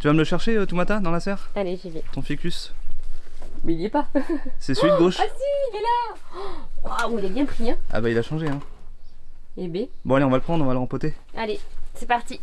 Tu vas me le chercher, euh, Toumata, dans la serre Allez, j'y vais. Ton ficus Mais il y est pas. C'est celui de gauche Ah si, il est là Waouh, il est bien pris, hein. Ah bah il a changé, hein. Et B. Bon allez, on va le prendre, on va le rempoter. Allez, c'est parti.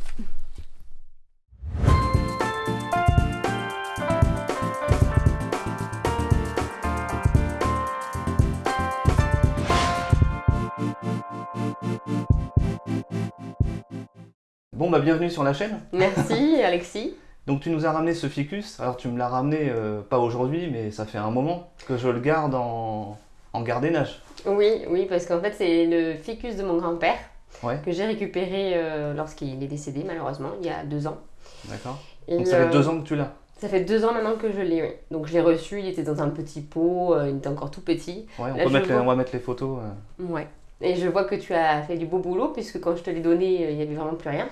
Bon bah bienvenue sur la chaîne. Merci, Alexis. Donc tu nous as ramené ce ficus. Alors tu me l'as ramené euh, pas aujourd'hui, mais ça fait un moment que je le garde en, en gardiennage. Oui, oui, parce qu'en fait, c'est le ficus de mon grand-père Ouais, que j'ai récupéré euh, lorsqu'il est décédé, malheureusement, il y a deux ans. d'accord. Donc ça fait euh, deux ans que tu l'as. Ça fait deux ans maintenant que je l'ai, oui. Donc je l'ai reçu, il était dans un petit pot, euh, il était encore tout petit. Ouais, on, là, peut mettre les, on va mettre les photos. euh. Ouais. Et je vois que tu as fait du beau boulot, puisque quand je te l'ai donné, euh, il n'y avait vraiment plus rien.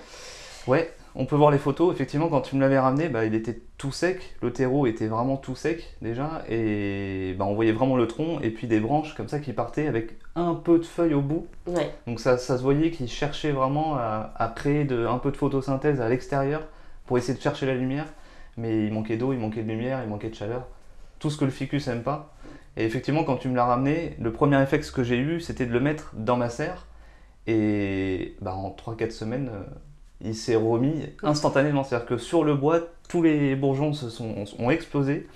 Ouais, on peut voir les photos. Effectivement, quand tu me l'avais ramené, bah, il était tout sec. Le terreau était vraiment tout sec déjà. Et bah, on voyait vraiment le tronc et puis des branches comme ça qui partaient avec un peu de feuilles au bout. Ouais. Donc ça, ça se voyait qu'il cherchait vraiment à, à créer de, un peu de photosynthèse à l'extérieur pour essayer de chercher la lumière. Mais il manquait d'eau, il manquait de lumière, il manquait de chaleur. Tout ce que le ficus aime pas. Et effectivement, quand tu me l'as ramené, le premier réflexe que j'ai eu, c'était de le mettre dans ma serre. Et bah, en 3-4 semaines, euh, il s'est remis instantanément. C'est-à-dire que sur le bois, tous les bourgeons se sont, ont explosé.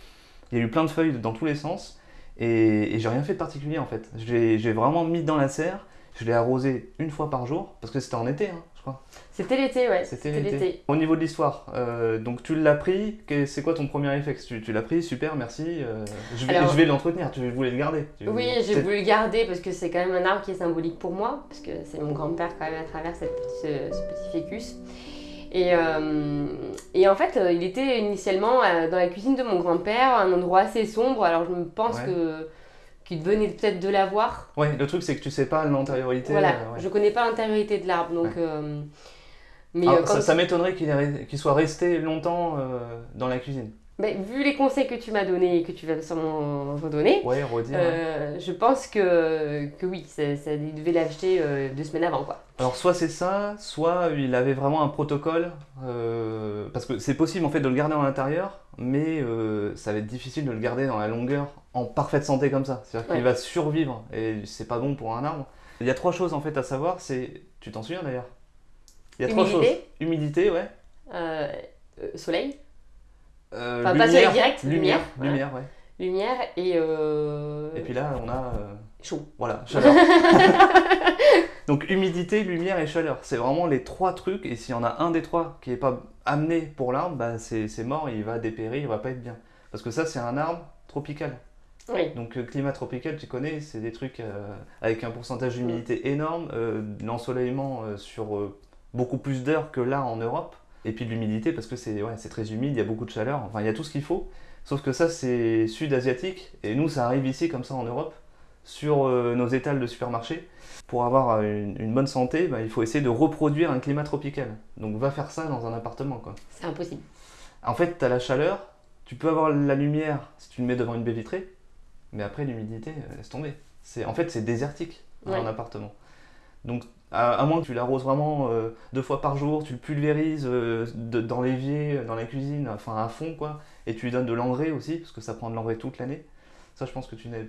Il y a eu plein de feuilles dans tous les sens. Et, et j'ai rien fait de particulier en fait. J'ai vraiment mis dans la serre. Je l'ai arrosé une fois par jour, parce que c'était en été, hein, crois. C'était l'été, ouais. C'était l'été. Au niveau de l'histoire, euh, donc tu l'as pris, c'est quoi ton premier réflexe? Tu, tu l'as pris, super, merci. euh, je vais, Alors- je vais l'entretenir, tu voulais le garder. Tu- Oui, j'ai voulu le garder parce que c'est quand même un arbre qui est symbolique pour moi, parce que c'est mon grand-père quand même à travers cette ce, ce petit fécus. Et, euh, et en fait, il était initialement dans la cuisine de mon grand-père, un endroit assez sombre, alors je me pense Ouais. que qu'il venait peut-être de l'avoir. Ouais, le truc c'est que tu sais pas l'antériorité. Voilà, euh, ouais. je connais pas l'intériorité de l'arbre, donc... euh, mais Ah, euh, ça m'étonnerait qu'il soit resté longtemps euh, dans la cuisine. Ben, vu les conseils que tu m'as donnés et que tu vas sûrement redonner, Ouais, redire. ouais. euh, je pense que, que oui, ça, ça, il devait l'acheter euh, deux semaines avant, quoi. Alors soit c'est ça, soit il avait vraiment un protocole, euh, parce que c'est possible en fait de le garder en l'intérieur, mais ça va être difficile de le garder dans la longueur en parfaite santé comme ça. C'est-à-dire qu'il va survivre et c'est pas bon pour un arbre. Il y a trois choses en fait à savoir, c'est, tu t'en souviens d'ailleurs? Il y a trois choses. Humidité. Humidité, ouais. Soleil, Euh, Enfin, pas soleil direct, lumière, lumière, lumière, ouais. lumière et, euh, Et puis là on a, euh, chaud. voilà, chaleur. Donc humidité, lumière et chaleur, c'est vraiment les trois trucs. Et s'il y en a un des trois qui n'est pas amené pour l'arbre, bah c'est c'est mort, il va dépérir, il va pas être bien. Parce que ça c'est un arbre tropical. Oui, Donc euh, climat tropical, tu connais, c'est des trucs euh, avec un pourcentage d'humidité énorme, euh, l'ensoleillement euh, sur euh, beaucoup plus d'heures que là en Europe. Et puis de l'humidité parce que c'est ouais, très humide, il y a beaucoup de chaleur, enfin il y a tout ce qu'il faut. Sauf que ça c'est sud-asiatique et nous ça arrive ici comme ça en Europe sur euh, nos étals de supermarché. Pour avoir euh, une, une bonne santé, bah, il faut essayer de reproduire un climat tropical. Donc va faire ça dans un appartement quoi. c'est impossible. En fait, tu as la chaleur, tu peux avoir la lumière si tu le mets devant une baie vitrée, mais après l'humidité, euh, laisse tomber. En fait, c'est désertique dans Ouais. un appartement. Donc, à, à moins que tu l'arroses vraiment euh, deux fois par jour, tu le pulvérises euh, de- dans l'évier, euh, dans la cuisine, enfin à fond quoi, et tu lui donnes de l'engrais aussi, parce que ça prend de l'engrais toute l'année. Ça, je pense que tu n'es.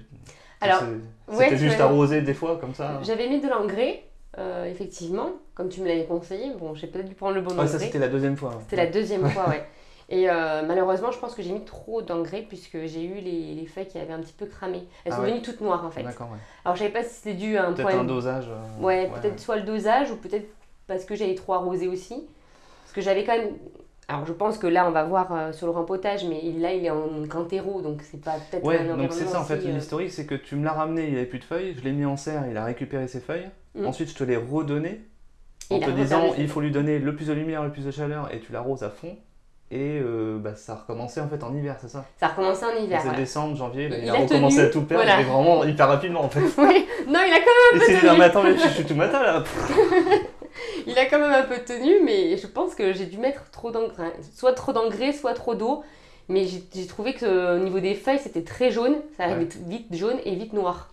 Alors, ouais, c'était juste arrosé des fois comme ça. J'avais mis de l'engrais, euh, effectivement, comme tu me l'avais conseillé. Bon, j'ai peut-être dû prendre le bon Ouais, ça engrais. c'était la deuxième fois. C'était la deuxième fois, ouais. Et euh, malheureusement, je pense que j'ai mis trop d'engrais puisque j'ai eu les, les feuilles qui avaient un petit peu cramé. Elles Ah sont ouais. venues toutes noires en fait. D'accord, ouais. Alors je savais pas si c'était dû à un Peut-être problème un dosage. euh, Ouais, peut-être soit le dosage ou peut-être parce que j'avais trop arrosé aussi. Parce que j'avais quand même. Alors je pense que là on va voir euh, sur le rempotage, mais il- là il est en cantéro donc c'est pas peut-être Ouais, un donc c'est ça en fait l'historique, c'est que tu me l'as ramené, il avait plus de feuilles, je l'ai mis en serre, il a récupéré ses feuilles. Mm. Ensuite, je te l'ai redonné en Il te disant il faut lui donner le plus de lumière, le plus de chaleur et tu l'arroses à fond. Et euh, bah, ça a recommencé en fait en hiver, c'est ça? Ça a recommencé en hiver. C'est voilà. décembre, janvier, là, Il il, a a recommencé tenu, à tout perdre, voilà. mais vraiment hyper rapidement en fait. Oui, non, il a quand Il s'est dit non mais attends, mais je suis tout matin là. même, il a quand même un peu tenu, mais je pense que j'ai dû mettre trop d'engrais, soit trop d'engrais, soit trop d'eau. Mais j'ai trouvé que euh, au niveau des feuilles, c'était très jaune. Ça arrivait t- vite jaune et vite noir.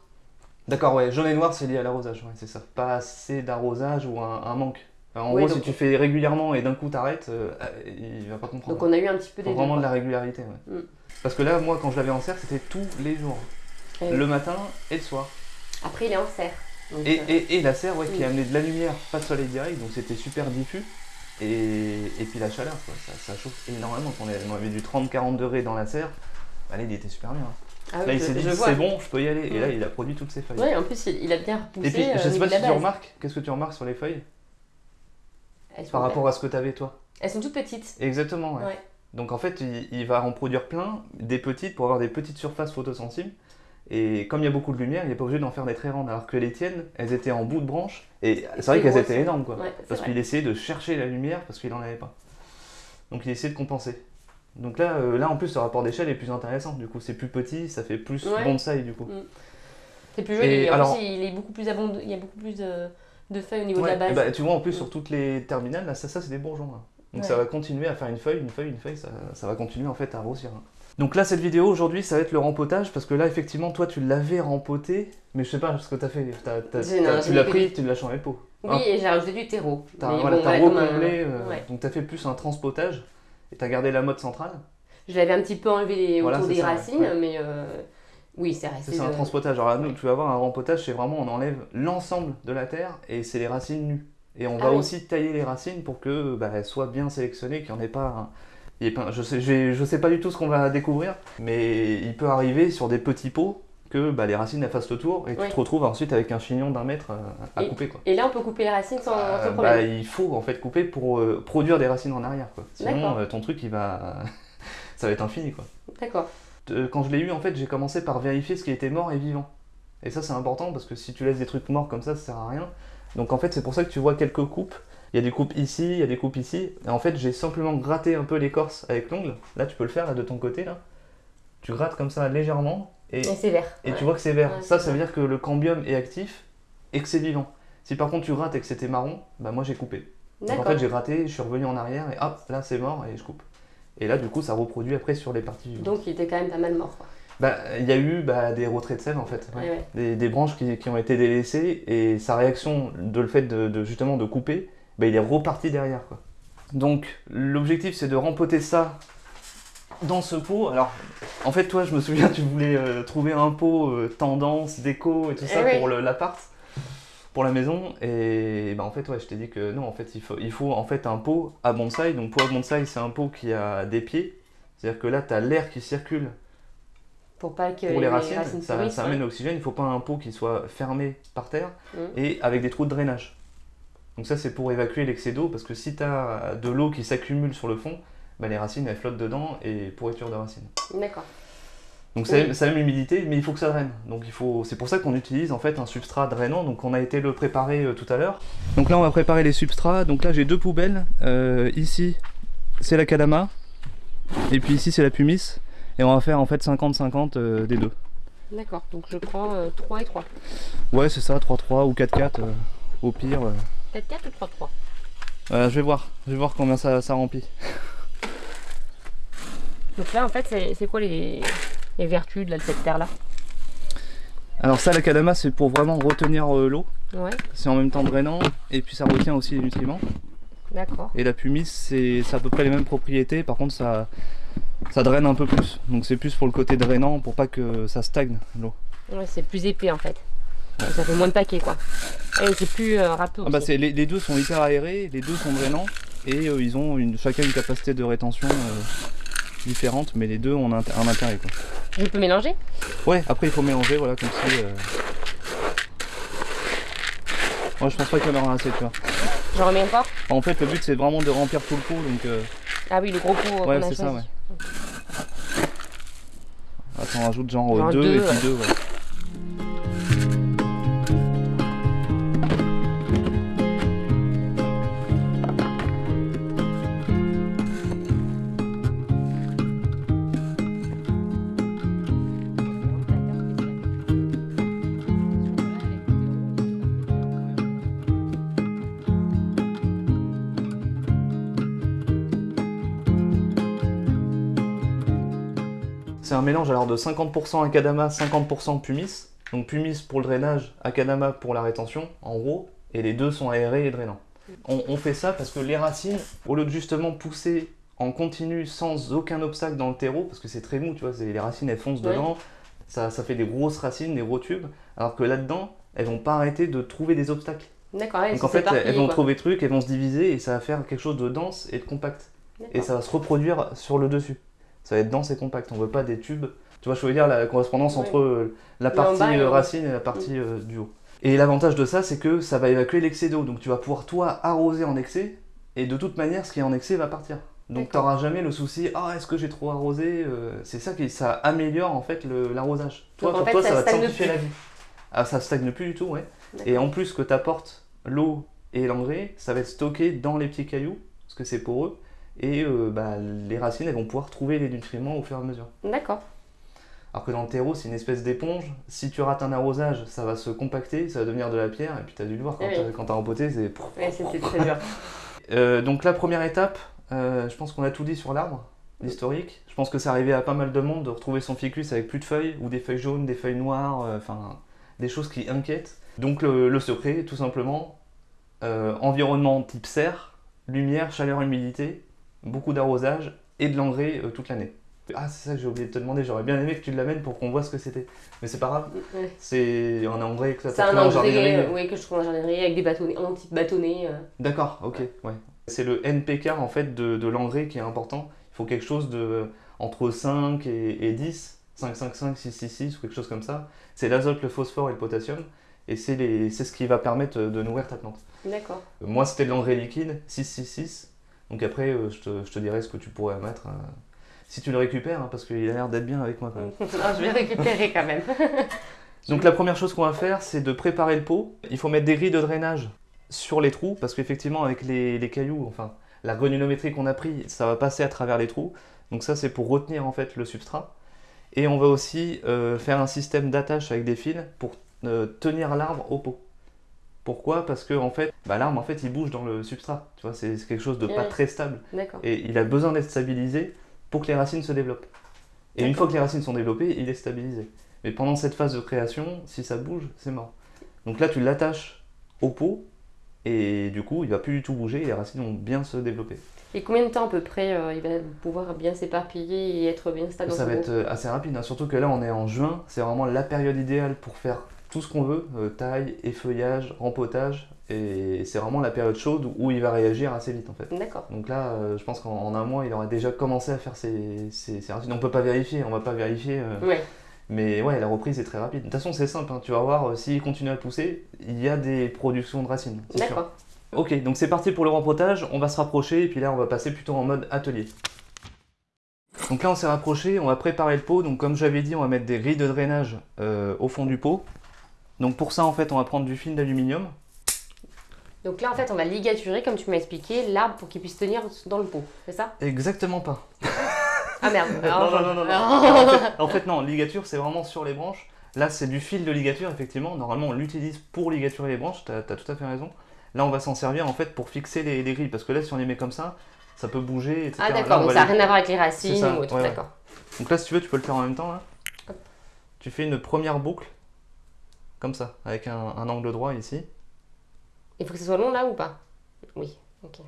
D'accord, ouais, jaune et noir c'est lié à l'arrosage, ouais, c'est ça. Pas assez d'arrosage ou un, un manque. En Ouais, gros, si tu fais régulièrement et d'un coup t'arrêtes, euh, il va pas comprendre. Donc on a eu un petit peu des vraiment de la régularité. ouais. Mm. Parce que là, moi, quand je l'avais en serre, c'était tous les jours. Oui. Le matin et le soir. Après, il est en serre. Donc, Et, euh, et, et la serre, ouais, qui Mm. amenait de la lumière, pas de soleil direct, donc c'était super diffus. Et, et puis la chaleur, quoi, ça, ça chauffe énormément. Quand on avait du 30-40 degrés dans la serre, bah, là, il était super bien. ah Là, oui, il s'est dit, c'est bon, je peux y aller. Et là, il a produit toutes ses feuilles. Ouais, en plus, il, a bien repoussé. et puis, euh, je sais pas si tu remarques, qu'est-ce que tu remarques sur les feuilles? Elles par rapport à ce que tu avais toi Elles sont toutes petites. Exactement, ouais. Ouais. Donc en fait, il, il va en produire plein, des petites, pour avoir des petites surfaces photosensibles. Et comme il y a beaucoup de lumière, il n'est pas obligé d'en faire des très grandes. Alors que les tiennes, elles étaient en bout de branche. Et c'est vrai qu'elles étaient énormes, quoi. Ouais, Parce qu'il essayait de chercher la lumière parce qu'il n'en avait pas. Donc il essayait de compenser. Donc là, euh, là en plus, le rapport d'échelle est plus intéressant. Du coup, c'est plus petit, ça fait plus Ouais. bonsaï du coup. C'est plus joli. Et Et en alors- plus, il est beaucoup plus abondant. Il y a beaucoup plus de, de feuilles au niveau Ouais, de la et base. bah, tu vois, en plus, sur toutes les terminales, là, ça, ça c'est des bourgeons. là. Donc ça va continuer à faire une feuille, une feuille, une feuille, ça, ça va continuer en fait à grossir. hein. Donc là, cette vidéo aujourd'hui, ça va être le rempotage parce que là, effectivement, toi, tu l'avais rempoté, mais je sais pas ce que t'as fait. T'as- j'ai tu l'as pris, tu l'as changé de peau. Oui, Ah. et j'ai rajouté du terreau. T'as Mais voilà, bon, un- recomblé, euh, ouais. donc t'as fait plus un transpotage et t'as gardé la mode centrale. Je l'avais un petit peu enlevé les- Voilà, autour des ça, racines, Ouais. mais euh, oui, c'est resté. Ça, c'est un transpotage. Alors là, nous, tu vas avoir un rempotage, c'est vraiment on enlève l'ensemble de la terre et c'est les racines nues. Et on Ah va oui. aussi tailler les racines pour que bah, elles soient bien sélectionnées, qu'il n'y en ait pas. un- il pas- je, sais, je sais pas du tout ce qu'on va découvrir, mais il peut arriver sur des petits pots que bah, les racines elles fassent le tour et tu te retrouves ensuite avec un chignon d'un mètre euh, à Et- couper. Quoi. Et là, on peut couper les racines sans, Euh, sans bah, problème. il faut en fait couper pour euh, produire des racines en arrière. Quoi. Sinon, euh, ton truc, il va... ça va être infini. Quoi. D'accord. Euh, quand je l'ai eu, en fait, j'ai commencé par vérifier ce qui était mort et vivant. Et ça, c'est important parce que si tu laisses des trucs morts comme ça, ça sert à rien. Donc, en fait, c'est pour ça que tu vois quelques coupes. Il y a des coupes ici, il y a des coupes ici. Et en fait, j'ai simplement gratté un peu l'écorce avec l'ongle. Là, tu peux le faire là de ton côté là. Tu grattes comme ça légèrement et, Et c'est vert. et Ouais. tu vois que c'est vert. Ouais, ça, ça veut dire que le cambium est actif et que c'est vivant. Si par contre tu grattes et que c'était marron, bah moi j'ai coupé. Donc en fait j'ai gratté, je suis revenu en arrière et hop, là c'est mort et je coupe. Et là du coup ça reproduit après sur les parties vivantes. Donc, il était quand même pas mal mort. Quoi. Bah, il y a eu bah, des retraits de sève en fait, ouais. Ouais, ouais. des, des branches qui, qui ont été délaissées et sa réaction de le fait de, de, justement de couper, bah, il est reparti derrière quoi. Donc l'objectif c'est de rempoter ça dans ce pot. Alors en fait toi je me souviens tu voulais euh, trouver un pot euh, tendance, déco et tout Eh ça oui. pour l'appart, pour la maison et bah, en fait ouais je t'ai dit que non en fait il faut, il faut en fait un pot à bonsaï. Donc pot à bonsaï c'est un pot qui a des pieds, c'est-à-dire que là tu as l'air qui circule Pour pas que pour les racines, ça, pourrissent, ça ouais. amène l'oxygène. Il faut pas un pot qui soit fermé par terre Mm. et avec des trous de drainage. Donc ça c'est pour évacuer l'excès d'eau parce que si tu as de l'eau qui s'accumule sur le fond, bah, les racines elles flottent dedans et pourriture de racines. D'accord. Donc ça, Oui. ça aime l'humidité mais il faut que ça draine. Donc il faut, c'est pour ça qu'on utilise en fait un substrat drainant. Donc on a été le préparer euh, tout à l'heure. Donc là on va préparer les substrats. Donc là j'ai deux poubelles. Euh, ici c'est la kadama et puis ici c'est la pumice. Et on va faire en fait 50-50 euh, des deux. D'accord. Donc, je prends euh, 3 et 3. Ouais, c'est ça, 3-3 ou 4-4 euh, au pire. euh. 4 4 ou 3 3 Euh, je vais voir, je vais voir combien ça, ça remplit. Donc là, en fait, c'est c'est quoi les, les vertus de, la- de cette terre-là Alors ça, la kadama, c'est pour vraiment retenir euh, l'eau. Ouais, C'est en même temps drainant et puis ça retient aussi les nutriments. d'accord. Et la pumice, c'est à peu près les mêmes propriétés. Par contre, ça, ça draine un peu plus. Donc c'est plus pour le côté drainant, pour pas que ça stagne l'eau. Ouais, c'est plus épais en fait. Ça fait moins de paquets quoi. Et c'est plus euh, râpeux. Ah bah les, les deux sont hyper aérés, les deux sont drainants et euh, ils ont une, chacun une capacité de rétention euh, différente, mais les deux ont un, un intérêt. Quoi. Je peux mélanger? Ouais, après il faut mélanger, voilà, comme si. euh, Moi je pense pas qu'il y en aura assez, tu vois. J'en remets encore? En fait, le but c'est vraiment de remplir tout le pot, donc. euh, Ah oui, le gros pot euh, Ouais, c'est ça, ouais. Attends, on rajoute genre Genre 2 deux, et puis ouais. 2, ouais. Mélange alors de 50% akadama, 50% pumice. Donc pumice pour le drainage, akadama pour la rétention, en gros. Et les deux sont aérés et drainants. On, on fait ça parce que les racines, au lieu de justement pousser en continu sans aucun obstacle dans le terreau, parce que c'est très mou, tu vois, les racines elles foncent Ouais. dedans, ça, ça fait des grosses racines, des gros tubes, alors que là-dedans, elles vont pas arrêter de trouver des obstacles. D'accord, ouais, Donc en fait, elles vont quoi. trouver des trucs, elles vont se diviser et ça va faire quelque chose de dense et de compact. Et ça va se reproduire sur le dessus. Ça va être dense et compact. On veut pas des tubes. Tu vois, je veux dire la correspondance entre euh, la partie bas euh, racine et la partie euh, du haut. Et l'avantage de ça, c'est que ça va évacuer l'excès d'eau. Donc tu vas pouvoir toi arroser en excès. Et de toute manière, ce qui est en excès va partir. Donc tu n'auras jamais le souci, ah est-ce que j'ai trop arrosé C'est ça qui ça améliore en fait l'arrosage. Toi, en pour fait, toi, ça ça, va te simplifier la vie. Ah, ça stagne plus du tout, ouais. Et en plus que tu apportes l'eau et l'engrais, ça va être stocké dans les petits cailloux, parce que c'est poreux. Et euh, bah, les racines, elles vont pouvoir trouver les nutriments au fur et à mesure. D'accord. Alors que dans le terreau, c'est une espèce d'éponge. Si tu rates un arrosage, ça va se compacter, ça va devenir de la pierre. Et puis tu as dû le voir, quand Oui. t'as- quand t'as rempoté, c'est... Ouais, c'était très dur. Euh, donc la première étape, euh, je pense qu'on a tout dit sur l'arbre, l'historique. Je pense que c'est arrivé à pas mal de monde de retrouver son ficus avec plus de feuilles, ou des feuilles jaunes, des feuilles noires, enfin des choses qui inquiètent. Donc le, le secret, tout simplement, environnement type serre, lumière, chaleur, humidité, beaucoup d'arrosage et de l'engrais euh, toute l'année. Ah c'est ça que j'ai oublié de te demander, j'aurais bien aimé que tu l'amènes pour qu'on voit ce que c'était. Mais c'est pas grave, Ouais. c'est un engrais que tu as trouvé en engrais jardinerie. euh, ouais, que je trouve en jardinerie avec des bâtonnets, un type bâtonnet. euh. D'accord, ok, ouais. C'est le NPK en fait de, de l'engrais qui est important. Il faut quelque chose de entre 5 et, et 10, 5, 5, 5, 6, 6, 6 ou quelque chose comme ça. C'est l'azote, le phosphore et le potassium. Et c'est ce qui va permettre de nourrir ta plante. D'accord. Euh, Moi, c'était de l'engrais liquide, 6, 6, 6. Donc après, euh, je te, je te dirai ce que tu pourrais mettre. euh, si tu le récupères, hein, parce qu'il a l'air d'être bien avec moi quand même. Ah, je vais récupérer quand même. Donc la première chose qu'on va faire, c'est de préparer le pot. Il faut mettre des grilles de drainage sur les trous, parce qu'effectivement, avec les, les cailloux, enfin, la granulométrie qu'on a pris, ça va passer à travers les trous. Donc ça, c'est pour retenir en fait le substrat. Et on va aussi euh, faire un système d'attache avec des fils pour euh, tenir l'arbre au pot. Pourquoi? Parce que en fait, bah, l'arbre en fait, il bouge dans le substrat. Tu vois, c'est quelque chose de pas Ouais. très stable. Et il a besoin d'être stabilisé pour que les racines se développent. Et une fois que les racines sont développées, il est stabilisé. Mais pendant cette phase de création, si ça bouge, c'est mort. Donc là, tu l'attaches au pot, et du coup, il va plus du tout bouger, et les racines vont bien se développer. Et combien de temps à peu près euh, il va pouvoir bien s'éparpiller et être bien stable Ça va être euh, assez rapide, hein. surtout que là, on est en juin, c'est vraiment la période idéale pour faire tout ce qu'on veut, euh, taille, effeuillage, rempotage, et c'est vraiment la période chaude où il va réagir assez vite en fait. D'accord. Donc là, euh, je pense qu'en en un mois, il aurait déjà commencé à faire ses, ses, ses racines. On peut pas vérifier, on va pas vérifier. euh, Ouais. Mais ouais, la reprise est très rapide. De toute façon, c'est simple, hein, tu vas voir, euh, s'il continue à pousser, il y a des productions de racines. D'accord. Ok, donc c'est parti pour le rempotage, on va se rapprocher, et puis là, on va passer plutôt en mode atelier. Donc là, on s'est rapproché, on va préparer le pot. Donc comme j'avais dit, on va mettre des grilles de drainage au fond du pot. Donc pour ça, en fait, on va prendre du film d'aluminium. Donc là, en fait, on va ligaturer, comme tu m'as expliqué, l'arbre pour qu'il puisse tenir dans le pot. C'est ça? Exactement pas. Ah merde. non, non, non, non, non. En fait, en fait, non, ligature, c'est vraiment sur les branches. Là, c'est du fil de ligature, effectivement. Normalement, on l'utilise pour ligaturer les branches, tu as, tout à fait raison. Là, on va s'en servir en fait pour fixer les, les grilles, parce que là, si on les met comme ça, ça peut bouger, etc. Ah d'accord, on donc ça n'a les- rien à voir avec les racines ou autre. ouais, ouais. D'accord. Donc là, si tu veux, tu peux le faire en même temps. Là. Hop. Tu fais une première boucle, comme ça, avec un, un angle droit ici. Il faut que ce soit long là ou pas? Oui. Ok.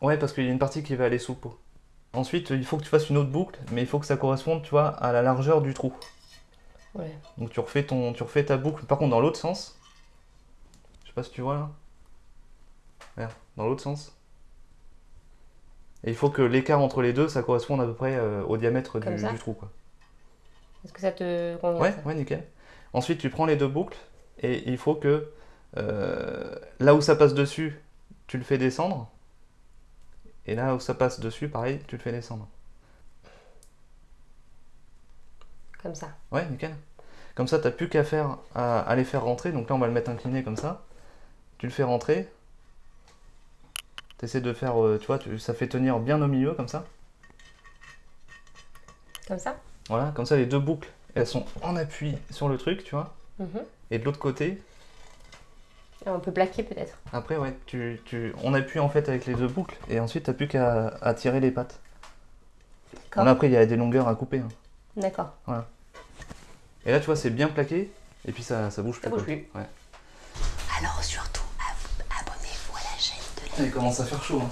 Ouais, parce qu'il y a une partie qui va aller sous le pot. Ensuite, il faut que tu fasses une autre boucle, mais il faut que ça corresponde, tu vois, à la largeur du trou. Ouais. Donc tu refais, ton, tu refais ta boucle, par contre dans l'autre sens. Je sais pas si tu vois là. Regarde, dans l'autre sens. Et il faut que l'écart entre les deux, ça corresponde à peu près euh, au diamètre du, du trou. Quoi. Est-ce que ça te convient Ouais, ouais, nickel. Ensuite, tu prends les deux boucles et il faut que euh, là où ça passe dessus, tu le fais descendre. Et là où ça passe dessus, pareil, tu le fais descendre. Comme ça. Ouais, nickel. Comme ça, t'as plus qu'à faire à, à les faire rentrer. Donc là, on va le mettre incliné comme ça. Tu le fais rentrer. T'essaies de faire, euh, tu vois, tu- ça fait tenir bien au milieu comme ça. Comme ça? Voilà, comme ça, les deux boucles, elles sont en appui sur le truc, tu vois. Mhm. Et de l'autre côté, Et On peut plaquer peut-être. après, ouais, tu, tu, on appuie en fait avec les deux boucles. Et ensuite, t'as plus qu'à à tirer les pattes. D'accord. Bon, là, après, il y a des longueurs à couper. hein. D'accord. Et là, tu vois, c'est bien plaqué. Et puis, ça, ça bouge Ça plus. bouge quoi. plus. Ouais. Alors surtout, ab- abonnez-vous à la chaîne il commence à faire chaud. Hein.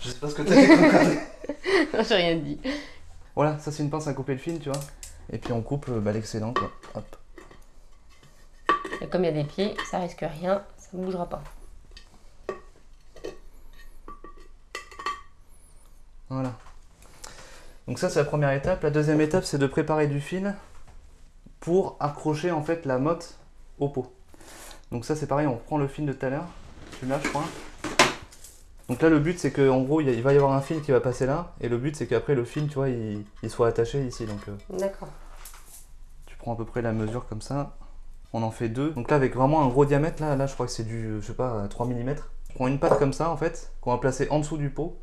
Je sais pas ce que t'as fait Non, j'ai rien dit. Voilà, ça c'est une pince à couper le fil, tu vois. Et puis on coupe bah, l'excédent. Hop. Et comme il y a des pieds, ça risque rien, ça ne bougera pas. Voilà. Donc ça c'est la première étape. La deuxième étape c'est de préparer du fil pour accrocher en fait la motte au pot. Donc ça c'est pareil, on reprend le fil de tout à l'heure. Celui-là je crois. Donc là le but c'est qu'en gros il va y avoir un fil qui va passer là. Et le but c'est qu'après le fil tu vois il, soit attaché ici. Donc euh, D'accord. Tu prends à peu près la mesure comme ça. On en fait deux. Donc là avec vraiment un gros diamètre, là, là je crois que c'est du je sais pas 3 mm. On prend une patte comme ça en fait, qu'on va placer en dessous du pot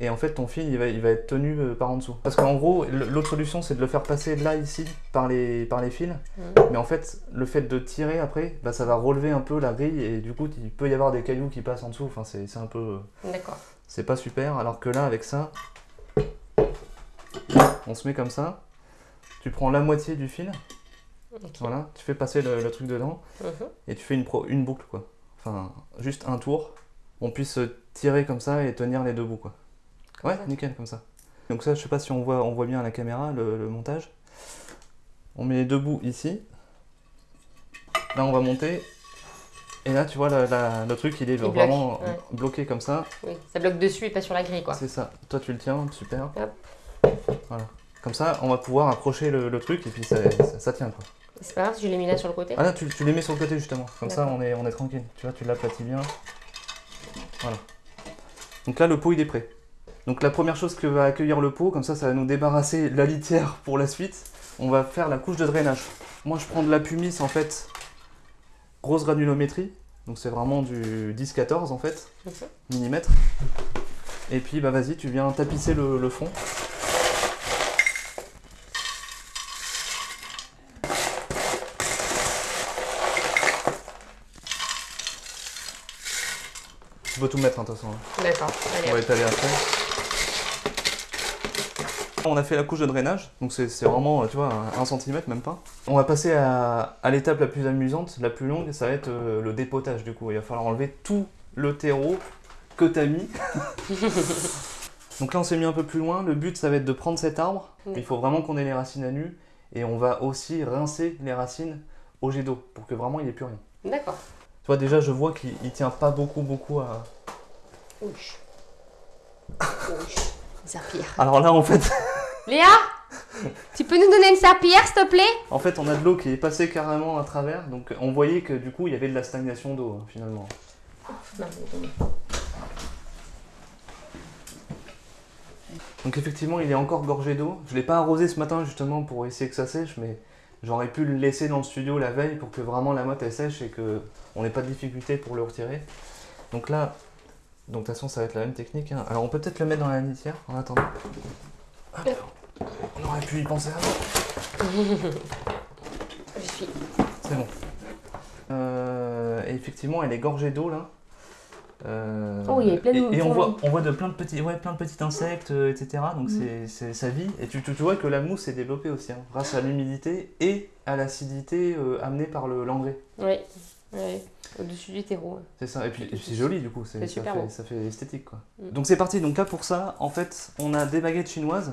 et en fait ton fil il va, il va être tenu euh, par en dessous. Parce qu'en gros, l'autre solution c'est de le faire passer là ici par les, par les fils, mmh. mais en fait le fait de tirer après, bah, ça va relever un peu la grille et du coup il peut y avoir des cailloux qui passent en dessous, enfin c'est un peu... Euh, D'accord. C'est pas super, alors que là avec ça, on se met comme ça, tu prends la moitié du fil, voilà, tu fais passer le, truc dedans, mmh. et tu fais une, pro, une boucle quoi. Enfin, juste un tour, on puisse tirer comme ça et tenir les deux bouts quoi ouais, nickel, comme ça. Donc ça, je sais pas si on voit, on voit bien à la caméra le, montage. On met les deux bouts ici. Là, on va monter. Et là, tu vois, le truc, il est vraiment bloqué comme ça. Oui, ça bloque dessus et pas sur la grille, quoi. C'est ça. Toi, tu le tiens, super. Voilà. Comme ça, on va pouvoir accrocher le, truc et puis ça, tient, quoi. C'est pas grave si je les mets là sur le côté Ah là, tu, tu les mets sur le côté, justement. Comme ça, on est, on est tranquille. Tu vois, tu l'aplatis bien. Voilà. Donc là, le pot, il est prêt. Donc la première chose que va accueillir le pot, comme ça ça va nous débarrasser la litière pour la suite, on va faire la couche de drainage. Moi je prends de la pumice en fait, grosse granulométrie, donc c'est vraiment du 10-14 en fait, millimètres. Et puis bah vas-y, tu viens tapisser le, fond. Tu peux tout mettre hein, de toute façon. Hein. D'accord. On va étaler après. On a fait la couche de drainage, donc c'est vraiment, tu vois, un, centimètre même pas. On va passer à, l'étape la plus amusante, la plus longue, ça va être euh, le dépotage du coup. Il va falloir enlever tout le terreau que tu as mis. donc là on s'est mis un peu plus loin, le but ça va être de prendre cet arbre, il faut vraiment qu'on ait les racines à nu, et on va aussi rincer les racines au jet d'eau, pour que vraiment il n'y ait plus rien. D'accord. Déjà je vois qu'il tient pas beaucoup beaucoup à... Ouch. Ouch. Alors là, en fait. Léa Tu peux nous donner une serpillière, s'il te plaît? En fait, on a de l'eau qui est passée carrément à travers, donc on voyait que du coup, il y avait de la stagnation d'eau, hein, finalement. Donc effectivement, il est encore gorgé d'eau. Je l'ai pas arrosé ce matin justement pour essayer que ça sèche, mais j'aurais pu le laisser dans le studio la veille pour que vraiment la motte elle sèche et que on n'ait pas de difficulté pour le retirer. Donc là, donc de toute façon, ça va être la même technique. Hein. Alors on peut peut-être le mettre dans la litière en attendant. On aurait pu y penser avant. Suis. C'est bon. Euh, et effectivement, elle est gorgée d'eau là. Euh, oh, il y a plein de Et, on voit, on voit de plein de petits, ouais, plein de petits insectes, euh, etc. Donc mm. c'est sa vie. Et tu, tu, vois que la mousse est développée aussi, hein, grâce à l'humidité et à l'acidité amenée par l'engrais. Oui. Ouais, au-dessus du terreau. C'est ça, et puis c'est joli du coup, ça, fait, ça fait esthétique quoi. Mm. Donc c'est parti, donc là pour ça, en fait, on a des baguettes chinoises.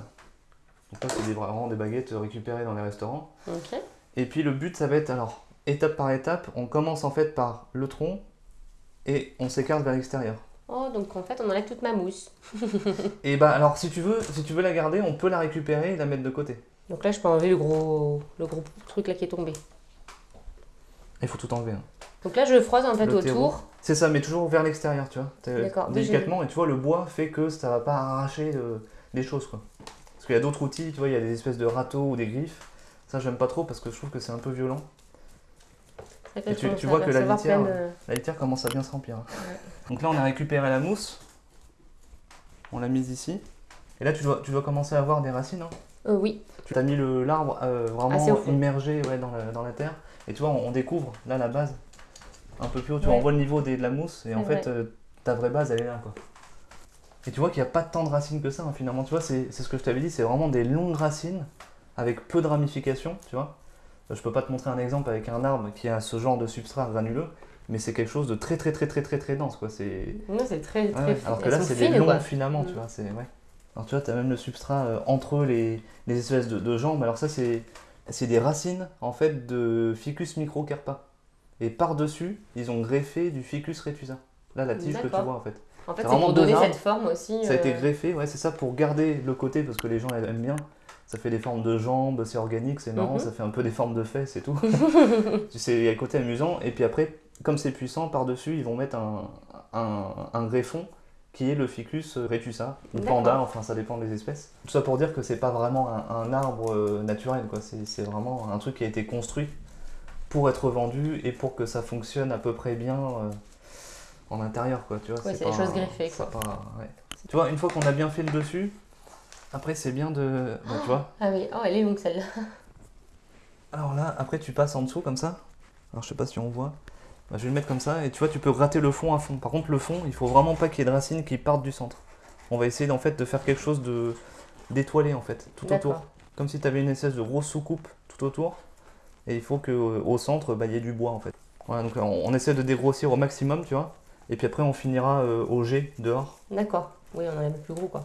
Donc là c'est vraiment des baguettes récupérées dans les restaurants. Ok. Et puis le but ça va être, alors, étape par étape, on commence en fait par le tronc et on s'écarte vers l'extérieur. Oh, donc en fait on enlève toute ma mousse. et bah alors si tu veux, si tu veux la garder, on peut la récupérer et la mettre de côté. Donc là je peux enlever le gros, le gros truc là qui est tombé. Il faut tout enlever. Hein. Donc là, je froisse en fait autour. C'est ça, mais toujours vers l'extérieur, tu vois. Délicatement, et tu vois, le bois fait que ça va pas arracher des choses, quoi. Parce qu'il y a d'autres outils, tu vois, il y a des espèces de râteaux ou des griffes. Ça, j'aime pas trop parce que je trouve que c'est un peu violent. Et tu, vois que la litière, la litière commence à bien se remplir. Hein. Donc là, on a récupéré la mousse. On l'a mise ici. Et là, tu dois, tu dois commencer à avoir des racines. Hein. Euh, oui. Tu as mis l'arbre euh, vraiment immergé ouais, dans, la, dans la terre. Et tu vois, on découvre là la base un peu plus haut. Tu vois, on voit le niveau de la mousse et en fait, euh, ta vraie base, elle est là. quoi. Et tu vois qu'il n'y a pas tant de racines que ça, hein, finalement. Tu vois, c'est ce que je t'avais dit, c'est vraiment des longues racines avec peu de ramifications, tu vois. Je peux pas te montrer un exemple avec un arbre qui a ce genre de substrat granuleux, mais c'est quelque chose de très très très très très très dense quoi. C'est Non, c'est très, très Ouais, fin. alors que Elles là c'est des longs quoi. filaments, tu Mm. vois. C'est ouais. Alors tu vois, tu as même le substrat euh, entre les, les espèces de, de jambes. Alors ça c'est c'est des racines en fait de Ficus microcarpa. Et par-dessus, ils ont greffé du Ficus retusa. Là la tige que tu vois en fait. En fait, C'est pour donner cette forme aussi. Ça a été euh, greffé, ouais, c'est ça pour garder le côté parce que les gens aiment bien. Ça fait des formes de jambes, c'est organique, c'est marrant, Mhm. ça fait un peu des formes de fesses et tout. c'est il y a le côté amusant. Et puis après, comme c'est puissant, par-dessus, ils vont mettre un, un, un greffon qui est le Ficus retusa, ou D'accord. panda, enfin ça dépend des espèces. Tout ça pour dire que c'est pas vraiment un, un arbre euh, naturel, quoi. C'est, vraiment un truc qui a été construit pour être vendu et pour que ça fonctionne à peu près bien euh, en intérieur, quoi. Tu vois, Ouais, c'est des choses greffées, quoi. pas- ouais. Tu vois, une fois qu'on a bien fait le dessus, après c'est bien de. bah, tu vois, Ah oui, oh, elle est longue celle-là. alors là, après tu passes en dessous comme ça. Alors je sais pas si on voit. Bah, je vais le mettre comme ça et tu vois, tu peux gratter le fond à fond. Par contre, le fond, il faut vraiment pas qu'il y ait de racines qui partent du centre. On va essayer en fait de faire quelque chose de d'étoilé en fait, tout autour. Comme si tu avais une espèce de grosse soucoupe tout autour. Et il faut qu'au centre, bah, il y ait du bois en fait. Voilà, donc on, on essaie de dégrossir au maximum, tu vois. Et puis après, on finira euh, au G dehors. D'accord. Oui, on en a un peu plus gros, quoi.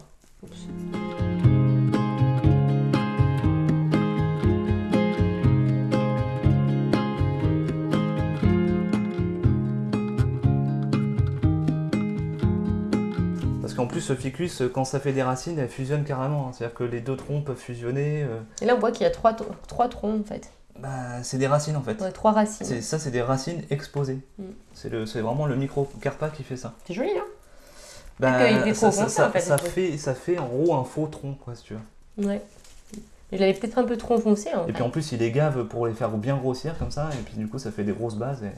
Parce qu'en plus, ce ficus, quand ça fait des racines, elle fusionne carrément. hein. C'est-à-dire que les deux troncs peuvent fusionner. euh, Et là, on voit qu'il y a trois, tr- trois troncs, en fait. bah, c'est des racines en fait. Ouais, trois racines. C'est- Ça, c'est des racines exposées. Mm. C'est le- c'est vraiment le microcarpa qui fait ça. C'est joli, hein Bah, qu'il était ça, trop ça, en fait, ça fait, ça fait en gros un faux tronc, quoi, si tu veux. Ouais. Je l'avais peut-être un peu trop foncé, en Et fait. puis en plus, il les gave pour les faire bien grossir comme ça, et puis du coup, ça fait des grosses bases. Et...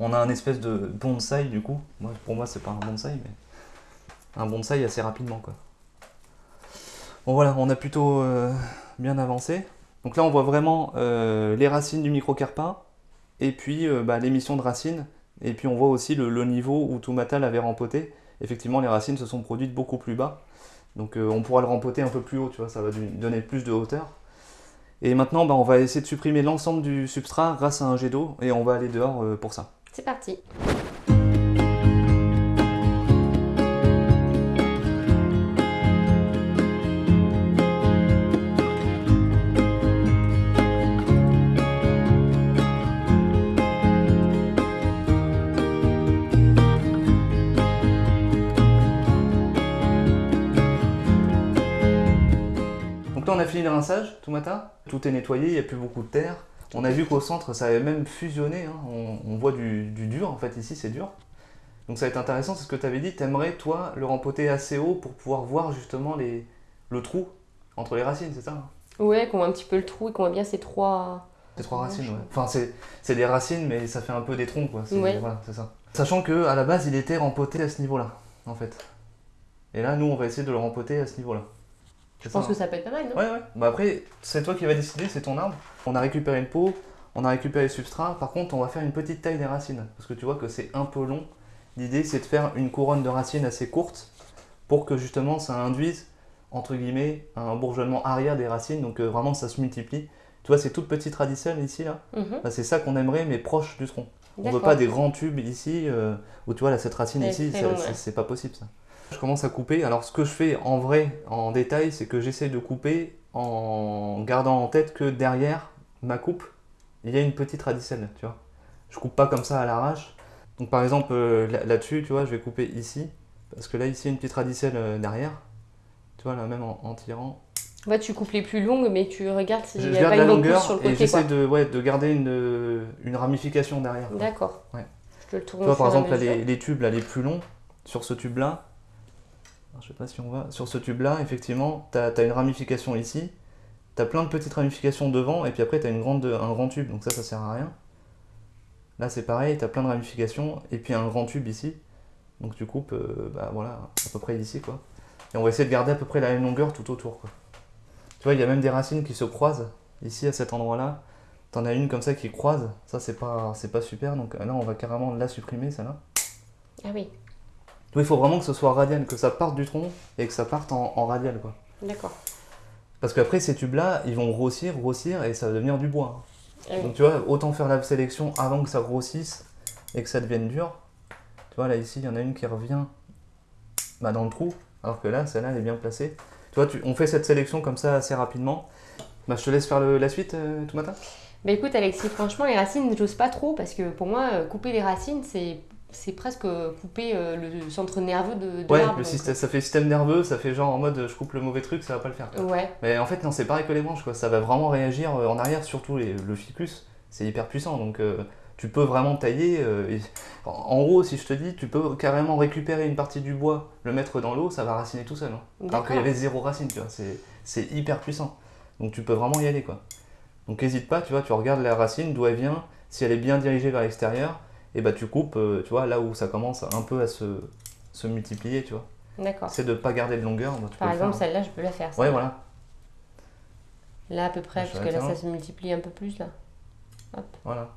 On a un espèce de bonsaï du coup. Moi, pour moi, c'est pas un bonsaï, mais un bonsaï assez rapidement, quoi. Bon, voilà, on a plutôt euh, bien avancé. Donc là, on voit vraiment euh, les racines du microcarpa, et puis euh, bah, l'émission de racines, et puis on voit aussi le, le niveau où Tumata l'avait rempoté. Effectivement, les racines se sont produites beaucoup plus bas. Donc euh, on pourra le rempoter un peu plus haut, tu vois, ça va lui donner plus de hauteur. Et maintenant, bah, on va essayer de supprimer l'ensemble du substrat grâce à un jet d'eau, et on va aller dehors euh, pour ça. C'est parti. Rinçage, tout matin. Tout est nettoyé, il n'y a plus beaucoup de terre. On a vu qu'au centre, ça avait même fusionné. hein. On, on voit du, du dur, en fait, ici, c'est dur. Donc ça va être intéressant, c'est ce que tu avais dit. T'aimerais, toi, le rempoter assez haut pour pouvoir voir justement les, le trou entre les racines, c'est ça hein? Ouais, qu'on voit un petit peu le trou et qu'on voit bien ces trois... C'est trois racines, ouais. Enfin, c'est des racines, mais ça fait un peu des troncs, quoi. Ouais. voilà, c'est ça. Sachant que à la base, il était rempoté à ce niveau-là, en fait. Et là, nous, on va essayer de le rempoter à ce niveau-là. Je pense que ça peut être pas mal, non Ouais, ouais. Bah après, c'est toi qui vas décider, c'est ton arbre. On a récupéré une peau, on a récupéré le substrat. Par contre, on va faire une petite taille des racines. Parce que tu vois que c'est un peu long. L'idée, c'est de faire une couronne de racines assez courte pour que justement ça induise, entre guillemets, un bourgeonnement arrière des racines. Donc euh, vraiment, ça se multiplie. Tu vois, ces toutes petites radicelles ici, là, Mhm. bah, c'est ça qu'on aimerait, mais proche du tronc. On veut D'accord. pas des grands tubes ici, euh, où tu vois, là, cette racine ici, ouais. c'est pas possible ça. Je commence à couper. Alors, ce que je fais en vrai, en détail, c'est que j'essaie de couper en gardant en tête que derrière ma coupe, il y a une petite radicelle, tu vois. Je coupe pas comme ça à l'arrache. Donc, par exemple, euh, là- là-dessus, tu vois, je vais couper ici, parce que là, ici, il y a une petite radicelle euh, derrière. Tu vois, là, même en, en tirant. Fait, tu coupes les plus longues, mais tu regardes s'il n'y a pas une longueur sur le et côté, j'essaie de, ouais, de garder une, une ramification derrière. D'accord. Ouais. Je te le tourne Tu vois, par exemple, là, les, les tubes là, les plus longs, sur ce tube-là, je sais pas si on voit, sur ce tube-là, effectivement, tu as, une ramification ici, tu as plein de petites ramifications devant, et puis après, tu as une grande, un grand tube, donc ça, ça sert à rien. Là, c'est pareil, tu as plein de ramifications, et puis un grand tube ici, donc tu coupes, bah voilà, à peu près ici, quoi. Et on va essayer de garder à peu près la même longueur tout autour, quoi. Tu vois, il y a même des racines qui se croisent, ici, à cet endroit-là. T'en as une comme ça qui croise, ça, c'est pas, c'est pas super, donc là, on va carrément la supprimer, celle-là. Ah oui, Il faut vraiment que ce soit radial, que ça parte du tronc et que ça parte en, en radial, quoi. d'accord. Parce qu'après, ces tubes-là, ils vont grossir, grossir, et ça va devenir du bois. Ah. Donc tu vois, autant faire la sélection avant que ça grossisse, et que ça devienne dur, tu vois là ici il y en a une qui revient bah, dans le trou, alors que là celle-là elle est bien placée. Tu vois, tu, on fait cette sélection comme ça assez rapidement. Bah, je te laisse faire le- la suite euh, tout matin. Bah écoute Alexis, franchement les racines, j'ose pas trop parce que pour moi, euh, couper les racines, c'est c'est presque couper euh, le centre nerveux de, de Ouais, le système, ça fait système nerveux, ça fait genre en mode je coupe le mauvais truc, ça va pas le faire. Ouais, Mais en fait, non, c'est pareil que les branches, quoi. Ça va vraiment réagir euh, en arrière, surtout les- le ficus. C'est hyper puissant, donc euh, tu peux vraiment tailler. euh, et- en, gros, si je te dis, tu peux carrément récupérer une partie du bois, le mettre dans l'eau, ça va raciner tout seul. hein. Alors qu'il y avait zéro racine, tu vois. C'est, c'est hyper puissant. Donc tu peux vraiment y aller, quoi. Donc n'hésite pas, tu vois, tu regardes la racine, d'où elle vient. Si elle est bien dirigée vers l'extérieur, et bah tu coupes, euh, tu vois, là où ça commence un peu à se, se multiplier, tu vois. D'accord. C'est de pas garder de longueur. bah, tu Par peux exemple, faire. celle-là, je peux la faire. Ouais, voilà. Là à peu près, Je parce que là ça se multiplie un peu plus là. Voilà,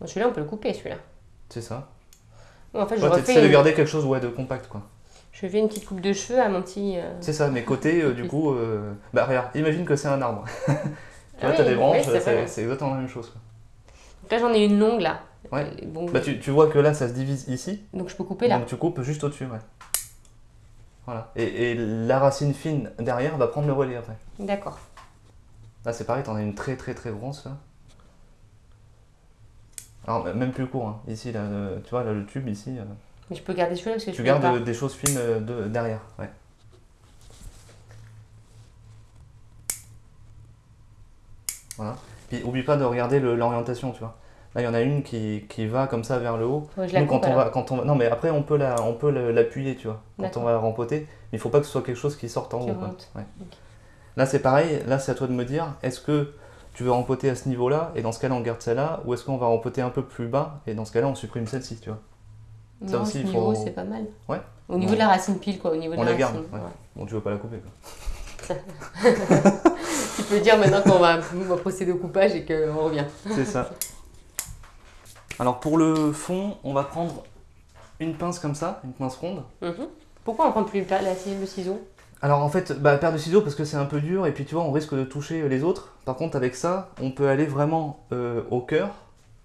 Bon, celui-là, on peut le couper celui-là. c'est ça. Bon, en fait, je Ouais, refais de garder quelque chose ouais, de compact, quoi. je fais une petite coupe de cheveux à mon petit. euh, C'est ça, mes côtés, euh, du coup, euh, bah regarde, imagine que c'est un arbre. tu vois, Ah t'as oui, des branches, oui, c'est exactement la même chose. quoi. Donc là, j'en ai une longue là. Ouais. Euh, Bon, Bah tu, tu vois que là, ça se divise ici, Donc je peux couper là. donc tu coupes juste au-dessus, ouais. Voilà. Et, et la racine fine derrière va prendre le relais après. D'accord. Là, c'est pareil, t'en as une très très très grosse là. Alors, même plus court, hein. ici, là, le- tu vois, là, le tube ici, euh, Mais je peux garder celui-là parce que je tu peux gardes pas. euh, des choses fines euh, de, derrière, ouais. Voilà. Puis oublie pas de regarder l'orientation, tu vois. Là, il y en a une qui, qui va comme ça vers le haut. Je la Nous, coupe quand on alors. va, quand on va, non, mais après, on peut la, on peut l'appuyer, tu vois, quand on va rempoter. Mais il faut pas que ce soit quelque chose qui sorte en Qui haut. quoi. Ouais. Là, c'est pareil. Là, c'est à toi de me dire, est-ce que tu veux rempoter à ce niveau-là et dans ce cas-là, on garde celle-là, ou est-ce qu'on va rempoter un peu plus bas et dans ce cas-là, on supprime celle-ci, tu vois. Ça aussi, ce il niveau, faut- c'est pas mal. Ouais. Au niveau Ouais. de la racine pile, quoi. Au niveau de On la, la garde, racine. ouais. ouais. Bon, tu veux pas la couper, quoi. Tu peux dire maintenant qu'on va, on va procéder au coupage et qu'on revient. C'est ça. Alors, pour le fond, on va prendre une pince comme ça, une pince ronde. Mhm. Pourquoi on prend plus la, le ciseau Alors en fait, bah, paire de ciseaux parce que c'est un peu dur et puis tu vois, on risque de toucher les autres. Par contre, avec ça, on peut aller vraiment euh, au cœur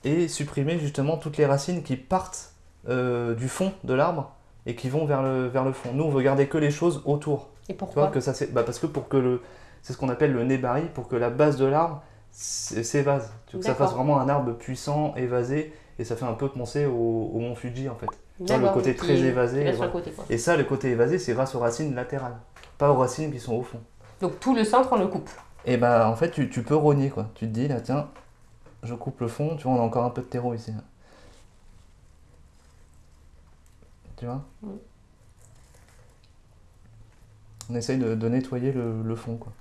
et supprimer justement toutes les racines qui partent euh, du fond de l'arbre et qui vont vers le, vers le fond. Nous, on veut garder que les choses autour. Et Tu vois, pourquoi? que ça, c'est bah, parce que pour que le, c'est ce qu'on appelle le nez baril, pour que la base de l'arbre s'évase. Tu veux que ça fasse vraiment un arbre puissant, évasé et ça fait un peu penser au, au mont Fuji en fait. le côté très évasé, voilà. côté. Et ça, le côté évasé, c'est grâce aux racines latérales, pas aux racines qui sont au fond. Donc tout le centre, on le coupe. Et bah en fait tu, tu peux rogner quoi. Tu te dis là tiens, je coupe le fond, tu vois on a encore un peu de terreau ici. là. Tu vois Mm. On essaye de, de nettoyer le, le fond quoi.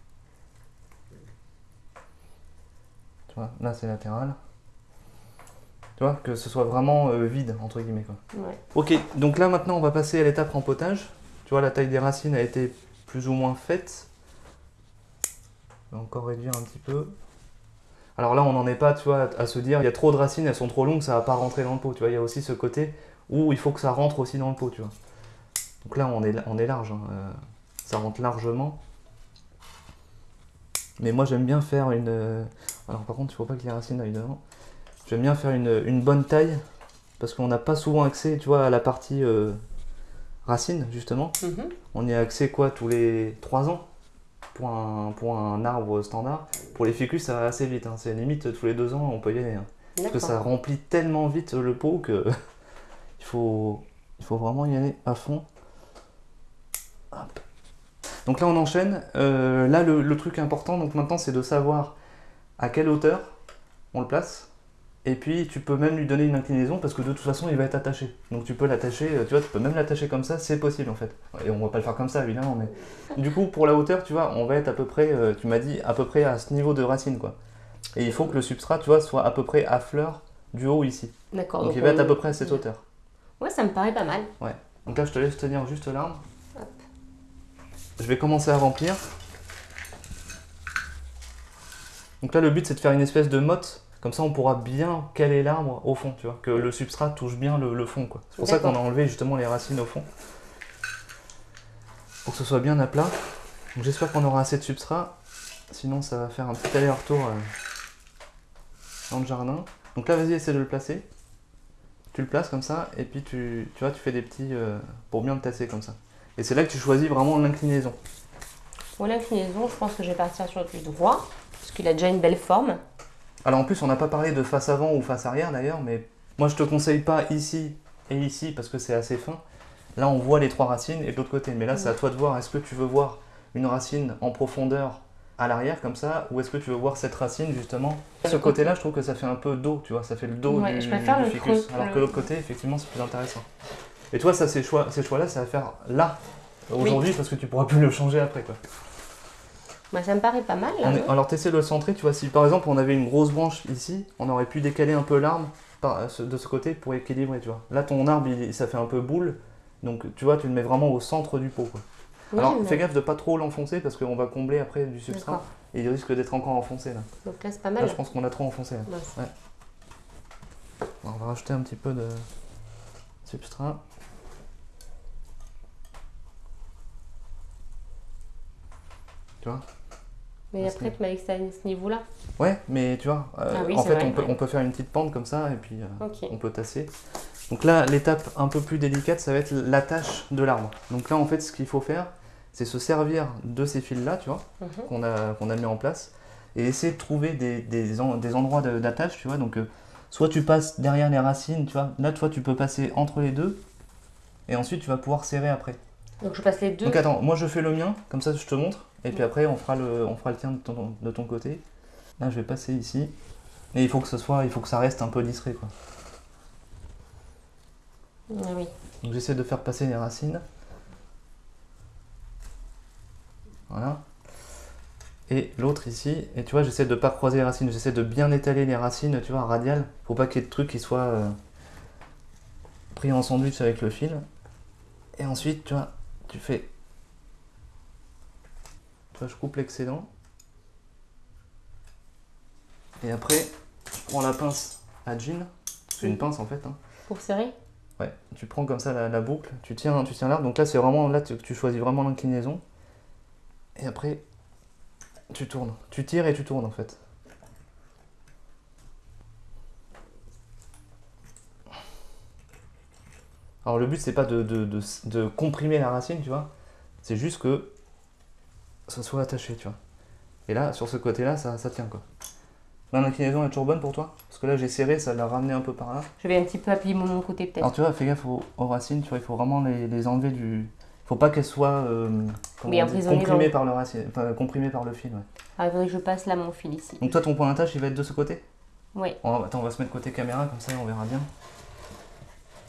Tu vois, là c'est latéral. Tu vois, que ce soit vraiment euh, vide entre guillemets quoi. Ouais. Ok, donc là maintenant on va passer à l'étape rempotage. Tu vois, la taille des racines a été plus ou moins faite. On va encore réduire un petit peu. Alors là, on n'en est pas, tu vois, à se dire, il y a trop de racines, elles sont trop longues, ça va pas rentrer dans le pot. Tu vois, il y a aussi ce côté où il faut que ça rentre aussi dans le pot, tu vois. Donc là, on est, on est large, hein, euh, ça rentre largement. Mais moi, j'aime bien faire une. euh, Alors par contre, il faut pas que les racines aillent devant. J'aime bien faire une, une bonne taille parce qu'on n'a pas souvent accès, tu vois, à la partie euh, racine, justement. Mhm. On y a accès quoi tous les 3 ans pour un, pour un arbre standard. Pour les ficus, ça va assez vite. hein. C'est limite tous les 2 ans, on peut y aller. hein. Parce que ça remplit tellement vite le pot que il, faut, il faut vraiment y aller à fond. Hop. Donc là, on enchaîne. Euh, là, le, le truc important, donc maintenant, c'est de savoir à quelle hauteur on le place. Et puis, tu peux même lui donner une inclinaison parce que de toute façon, il va être attaché. Donc, tu peux l'attacher, euh, tu vois, tu peux même l'attacher comme ça, c'est possible en fait. Et on va pas le faire comme ça, évidemment, mais du coup, pour la hauteur, tu vois, on va être à peu près, euh, tu m'as dit, à peu près à ce niveau de racine, quoi. Et il faut que le substrat, tu vois, soit à peu près à fleur du haut ici. D'accord. Donc, il va être à peu près à cette hauteur. Ouais, ça me paraît pas mal. Donc là, je te laisse tenir juste l'arbre. Hop. Je vais commencer à remplir. Donc là, le but, c'est de faire une espèce de motte. Comme ça, on pourra bien caler l'arbre au fond, tu vois. Que le substrat touche bien le, le fond. C'est pour ça qu'on a enlevé justement les racines au fond. Pour que ce soit bien à plat. Donc j'espère qu'on aura assez de substrat. Sinon, ça va faire un petit aller-retour euh, dans le jardin. Donc là, vas-y, essaie de le placer. tu le places comme ça, et puis tu, tu vois, tu fais des petits euh, pour bien le tasser comme ça. Et c'est là que tu choisis vraiment l'inclinaison. Pour l'inclinaison, je pense que je vais partir sur du droit, parce qu'il a déjà une belle forme. Alors en plus, on n'a pas parlé de face avant ou face arrière d'ailleurs, mais moi je te conseille pas ici et ici parce que c'est assez fin. Là, on voit les trois racines et de l'autre côté. Mais là, c'est à toi de voir. Est-ce que tu veux voir une racine en profondeur à l'arrière comme ça, ou est-ce que tu veux voir cette racine justement Ce côté-là, je trouve que ça fait un peu dos, tu vois, ça fait le dos Ouais, du, je préfère du le ficus. creux, alors le- que l'autre côté, effectivement, c'est plus intéressant. Et toi, ça, ces choix, ces choix-là, ça va faire là aujourd'hui parce que tu pourras plus le changer après, quoi. Bah, ça me paraît pas mal là. On est- alors tu essaies de le centrer, tu vois, si par exemple on avait une grosse branche ici, on aurait pu décaler un peu l'arbre euh, de ce côté pour équilibrer, tu vois. Là ton arbre, il- ça fait un peu boule, donc tu vois, tu le mets vraiment au centre du pot. Quoi. Oui, alors fais gaffe de pas trop l'enfoncer parce qu'on va combler après du substrat et il risque d'être encore enfoncé là. Donc là, c'est pas Là mal. je pense qu'on a trop enfoncé. là. On va rajouter un petit peu de substrat. Tu vois? Mais Parce après, tu m'as dit que c'était à ce niveau-là. Ouais, mais tu vois, euh, Ah oui, en fait vrai, on, peut, ouais. on peut faire une petite pente comme ça et puis... euh, on peut tasser. Donc là, l'étape un peu plus délicate, ça va être l'attache de l'arbre. Donc là, en fait, ce qu'il faut faire, c'est se servir de ces fils-là, tu vois, Mhm. qu'on a, qu'on a mis en place, et essayer de trouver des, des, en- des endroits d'attache, tu vois. Donc, euh, soit tu passes derrière les racines, tu vois. Là, toi, tu peux passer entre les deux, et ensuite, tu vas pouvoir serrer après. Donc je passe les deux. Donc attends, moi, je fais le mien, comme ça, je te montre, et puis après, on fera le, on fera le tien de ton, de ton côté. Là, je vais passer ici, et il faut que ce soit, il faut que ça reste un peu discret, quoi. Ah oui. Donc j'essaie de faire passer les racines. Voilà. Et l'autre ici, et tu vois, j'essaie de pas croiser les racines, j'essaie de bien étaler les racines, tu vois, radiales, pour pas qu'il y ait de trucs qui soient euh, pris en sandwich avec le fil. Et ensuite, tu vois, tu fais. Je coupe l'excédent. Et après, je prends la pince à jean. C'est une pince en fait. hein. Pour serrer? Ouais, tu prends comme ça la, la boucle, tu tiens, tu tiens l'arbre. Donc là, c'est vraiment là tu, tu choisis vraiment l'inclinaison. Et après, tu tournes. Tu tires et tu tournes en fait. Alors le but, c'est pas de, de- de- de comprimer la racine, tu vois. C'est juste que ça soit attaché, tu vois. Et là, sur ce côté-là, ça, ça tient quoi. L'inclinaison est toujours bonne pour toi? Parce que là, j'ai serré, ça l'a ramené un peu par là. Je vais un petit peu appuyer mon côté peut-être. Alors tu vois, fais gaffe aux, aux racines, tu vois, il faut vraiment les, les enlever du... Il faut pas qu'elles soient euh, dit, comprimées, par le racine, enfin, comprimées par le fil. ouais. Ah, il faudrait que je passe là mon fil ici. Donc toi, ton point d'attache, il va être de ce côté? Oui. Va- Attends, on va se mettre côté caméra, comme ça on verra bien.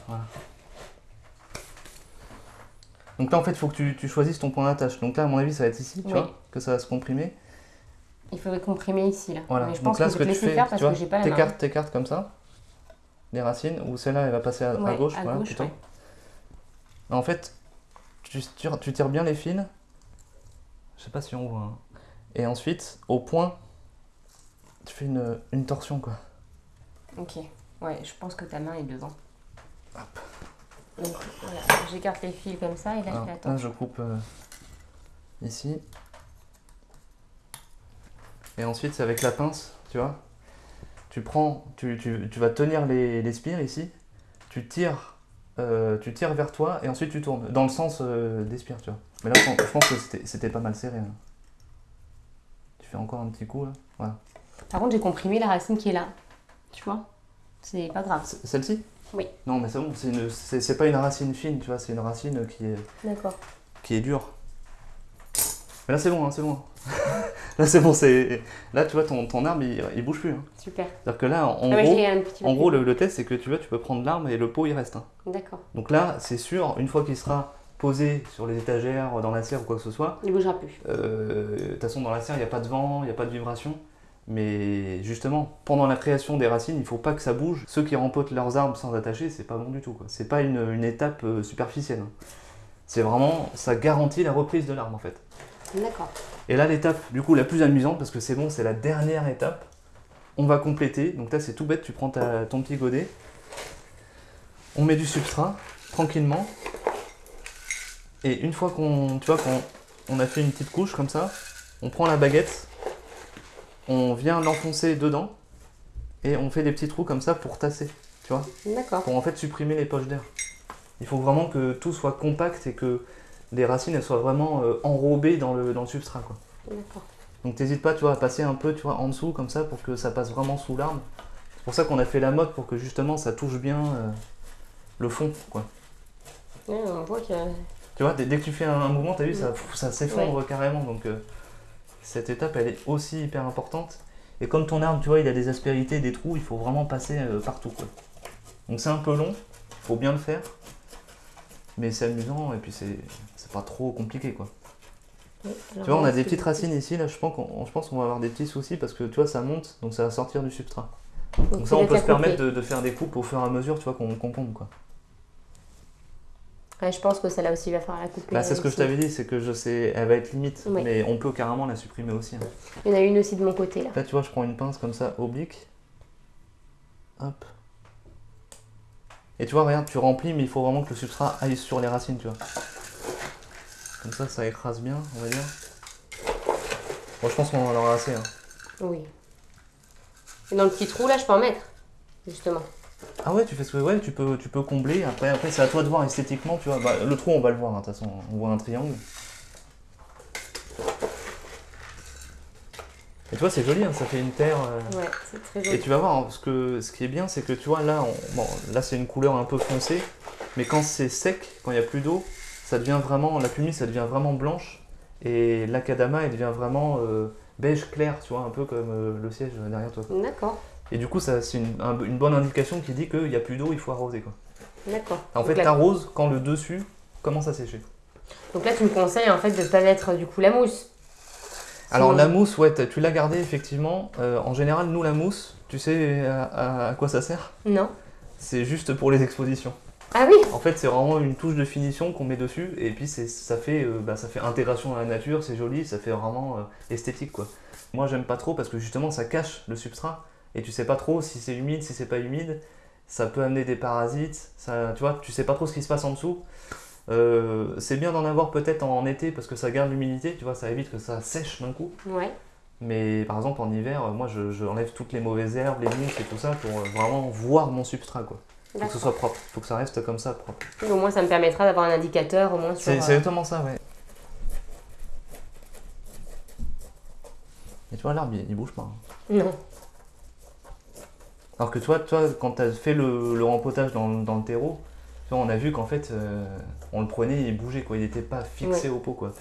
Voilà. Donc là, en fait, il faut que tu, tu choisisses ton point d'attache. Donc là, à mon avis, ça va être ici, tu Oui. vois, que ça va se comprimer. Il faudrait comprimer ici là. Voilà. Mais je Donc pense là, que ce je que vais tu te laisser fais, faire parce vois, que j'ai pas la main. t'écartes, t'écartes comme ça, les racines, ou celle-là, elle va passer à, gauche, à voilà, gauche, plutôt. ouais. En fait, tu tires, tu tires bien les fils. Je sais pas si on voit. hein. Et ensuite, au point, tu fais une, une torsion, quoi. Ok. Ouais, je pense que ta main est devant. Hop. Donc voilà, j'écarte les fils comme ça et là Alors, je je coupe euh, ici. Et ensuite, c'est avec la pince, tu vois. Tu prends, tu, tu- tu vas tenir les, les spires ici. Tu tires, euh, tu tires vers toi et ensuite tu tournes dans le sens euh, des spires, tu vois. Mais là, je pense- je pense que c'était- c'était pas mal serré. là. Tu fais encore un petit coup là. Voilà. Par contre, j'ai comprimé la racine qui est là. Tu vois? C'est pas grave. Celle-ci? Oui. Non, mais c'est bon. C'est une- C'est c'est pas une racine fine, tu vois. C'est une racine qui est qui est dur. Mais là c'est bon, hein, c'est bon. là c'est bon, c'est. Là tu vois ton, ton arbre il, il bouge plus. hein. Super. C'est-à-dire que là en Ah gros, en gros le, le test c'est que tu vois tu peux prendre l'arbre et le pot il reste. hein. D'accord. Donc là c'est sûr, une fois qu'il sera posé sur les étagères, dans la serre ou quoi que ce soit, Il bougera plus. euh, de toute façon dans la serre il n'y a pas de vent, il n'y a pas de vibration. Mais justement, pendant la création des racines, il faut pas que ça bouge. Ceux qui rempotent leurs arbres sans attacher, c'est pas bon du tout. C'est pas une, une étape euh, superficielle. hein. C'est vraiment, ça garantit la reprise de l'arbre en fait. D'accord. Et là, l'étape, du coup, la plus amusante, parce que c'est bon, c'est la dernière étape, on va compléter. Donc là, c'est tout bête, tu prends ta- ton petit godet, on met du substrat, tranquillement. Et une fois qu'on, on a fait une petite couche comme ça, on prend la baguette, on vient l'enfoncer dedans, et on fait des petits trous comme ça pour tasser. tu vois, D'accord. pour en fait supprimer les poches d'air. Il faut vraiment que tout soit compact et que les racines elles soient vraiment euh, enrobées dans le, dans le substrat quoi. D'accord. Donc t'hésites pas tu vois, à passer un peu tu vois, en dessous comme ça pour que ça passe vraiment sous l'arbre. C'est pour ça qu'on a fait la mode pour que justement ça touche bien euh, le fond quoi. Ouais, on voit que. Tu vois, dès, dès que tu fais un, un mouvement, t'as vu, ça, ça s'effondre carrément. Donc euh, cette étape elle est aussi hyper importante. Et comme ton arbre, tu vois, il a des aspérités, des trous, il faut vraiment passer euh, partout quoi. Donc c'est un peu long, il faut bien le faire. Mais c'est amusant et puis c'est pas trop compliqué quoi. Tu vois, on a des petites racines ici, là je pense qu'on je pense qu'on va avoir des petits soucis parce que tu vois, ça monte, donc ça va sortir du substrat. Donc ça, on peut se permettre de, de faire des coupes au fur et à mesure, tu vois, qu'on pompe quoi. Je pense que celle-là aussi, va falloir la couper. Bah, c'est ce que je t'avais dit, c'est que je sais, elle va être limite, Ouais. mais on peut carrément la supprimer aussi. hein. Il y en a une aussi de mon côté là. Là, tu vois, je prends une pince comme ça, oblique. Hop. Et tu vois, regarde, tu remplis, mais il faut vraiment que le substrat aille sur les racines, tu vois. Comme ça, ça écrase bien, on va dire. Bon, je pense qu'on en aura assez. hein. Oui. Et dans le petit trou là, je peux en mettre. Justement. Ah ouais, tu fais ce que ouais, tu peux, tu peux combler. Après, après c'est à toi de voir esthétiquement, tu vois. Bah, le trou, on va le voir, hein, de toute façon, on voit un triangle. Et tu vois, c'est joli, hein, ça fait une terre. euh, Ouais, c'est très Et joli. tu vas voir, hein, ce, que, ce qui est bien, c'est que tu vois, là, on- bon, là c'est une couleur un peu foncée, mais quand c'est sec, quand il n'y a plus d'eau, ça devient vraiment, la pumice, ça devient vraiment blanche, et l'acadama, elle devient vraiment euh, beige clair, tu vois, un peu comme euh, le siège derrière toi. D'accord. Et du coup, ça, c'est une, un- une bonne indication qui dit qu'il n'y a plus d'eau, il faut arroser. Quoi. D'accord. En Donc fait, là- t'arroses quand le dessus commence à sécher. Donc là, tu me conseilles en fait de pas mettre du coup la mousse. Alors Sinon- la mousse, ouais, t'as- tu l'as gardée effectivement. Euh, en général, nous, la mousse, tu sais à- à- à quoi ça sert? Non. C'est juste pour les expositions. Ah oui En fait, c'est vraiment une touche de finition qu'on met dessus, et puis c'est, ça, fait, euh, bah, ça fait intégration dans la nature, c'est joli, ça fait vraiment euh, esthétique quoi. Moi, j'aime pas trop parce que justement, ça cache le substrat, et tu sais pas trop si c'est humide, si c'est pas humide, ça peut amener des parasites, ça, tu vois, tu sais pas trop ce qui se passe en dessous. Euh, c'est bien d'en avoir peut-être en été parce que ça garde l'humidité, tu vois, ça évite que ça sèche d'un coup. Ouais. Mais par exemple, en hiver, euh, moi, je, je enlève toutes les mauvaises herbes, les mousses et tout ça pour euh, vraiment voir mon substrat quoi. Faut que ce soit propre, faut que ça reste comme ça propre. Au moins, ça me permettra d'avoir un indicateur au moins sur. C'est exactement ça, ouais. Et tu vois, l'arbre, il, il bouge pas. hein. Non. Alors que toi, toi quand tu as fait le, le rempotage dans, dans le terreau, tu vois, on a vu qu'en fait, euh, on le prenait, il bougeait, quoi. Il n'était pas fixé au pot, quoi.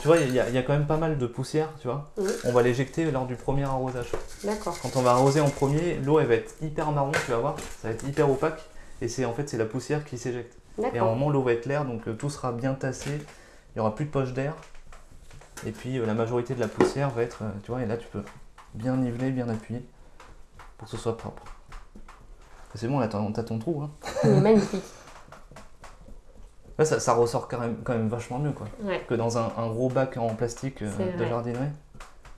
Tu vois, il y, a- il y a quand même pas mal de poussière, tu vois. On va l'éjecter lors du premier arrosage. D'accord. Quand on va arroser en premier, l'eau, elle va être hyper marron, tu vas voir. Ça va être hyper opaque. Et c'est en fait, c'est la poussière qui s'éjecte. Et à un moment, l'eau va être claire, donc euh, tout sera bien tassé. Il n'y aura plus de poche d'air. Et puis euh, la majorité de la poussière va être, tu vois, et là tu peux bien niveler, bien appuyer pour que ce soit propre. C'est bon, là t'as ton trou. Hein. Il est magnifique. Là, ça, ça ressort quand même, quand même vachement mieux quoi, Ouais. que dans un, un gros bac en plastique euh, de jardinerie.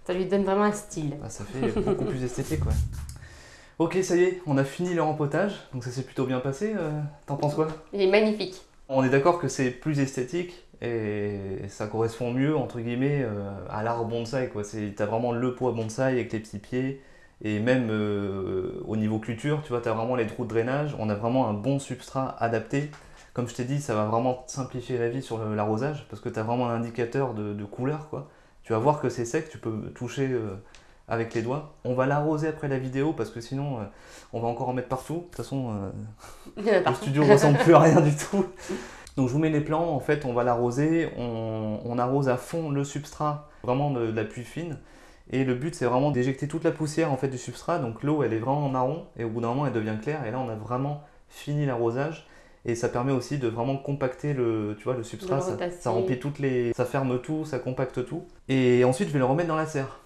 Ça lui donne vraiment un style. Ah, ça fait beaucoup plus esthétique. Ouais. Ok, ça y est, on a fini le rempotage, donc ça s'est plutôt bien passé. euh, T'en penses quoi? Il est magnifique. On est d'accord que c'est plus esthétique et ça correspond mieux entre guillemets euh, à l'art bonsaï t'as vraiment le poids bonsaï avec les petits pieds et même euh, au niveau culture, tu vois, t'as vraiment les trous de drainage. On a vraiment un bon substrat adapté. Comme je t'ai dit, ça va vraiment simplifier la vie sur l'arrosage parce que t'as vraiment un indicateur de, de couleur quoi. Tu vas voir que c'est sec, tu peux toucher euh, avec les doigts. On va l'arroser après la vidéo parce que sinon euh, on va encore en mettre partout. De toute façon, le studio ressemble plus à rien du tout. Donc je vous mets les plans, en fait on va l'arroser, on, on arrose à fond le substrat, vraiment de, de la pluie fine. Et le but c'est vraiment d'éjecter toute la poussière en fait du substrat, donc l'eau elle est vraiment marron et au bout d'un moment elle devient claire. Et là on a vraiment fini l'arrosage. Et ça permet aussi de vraiment compacter le, tu vois, le substrat, ça, remplit toutes les, ça ferme tout, ça compacte tout. Et ensuite je vais le remettre dans la serre.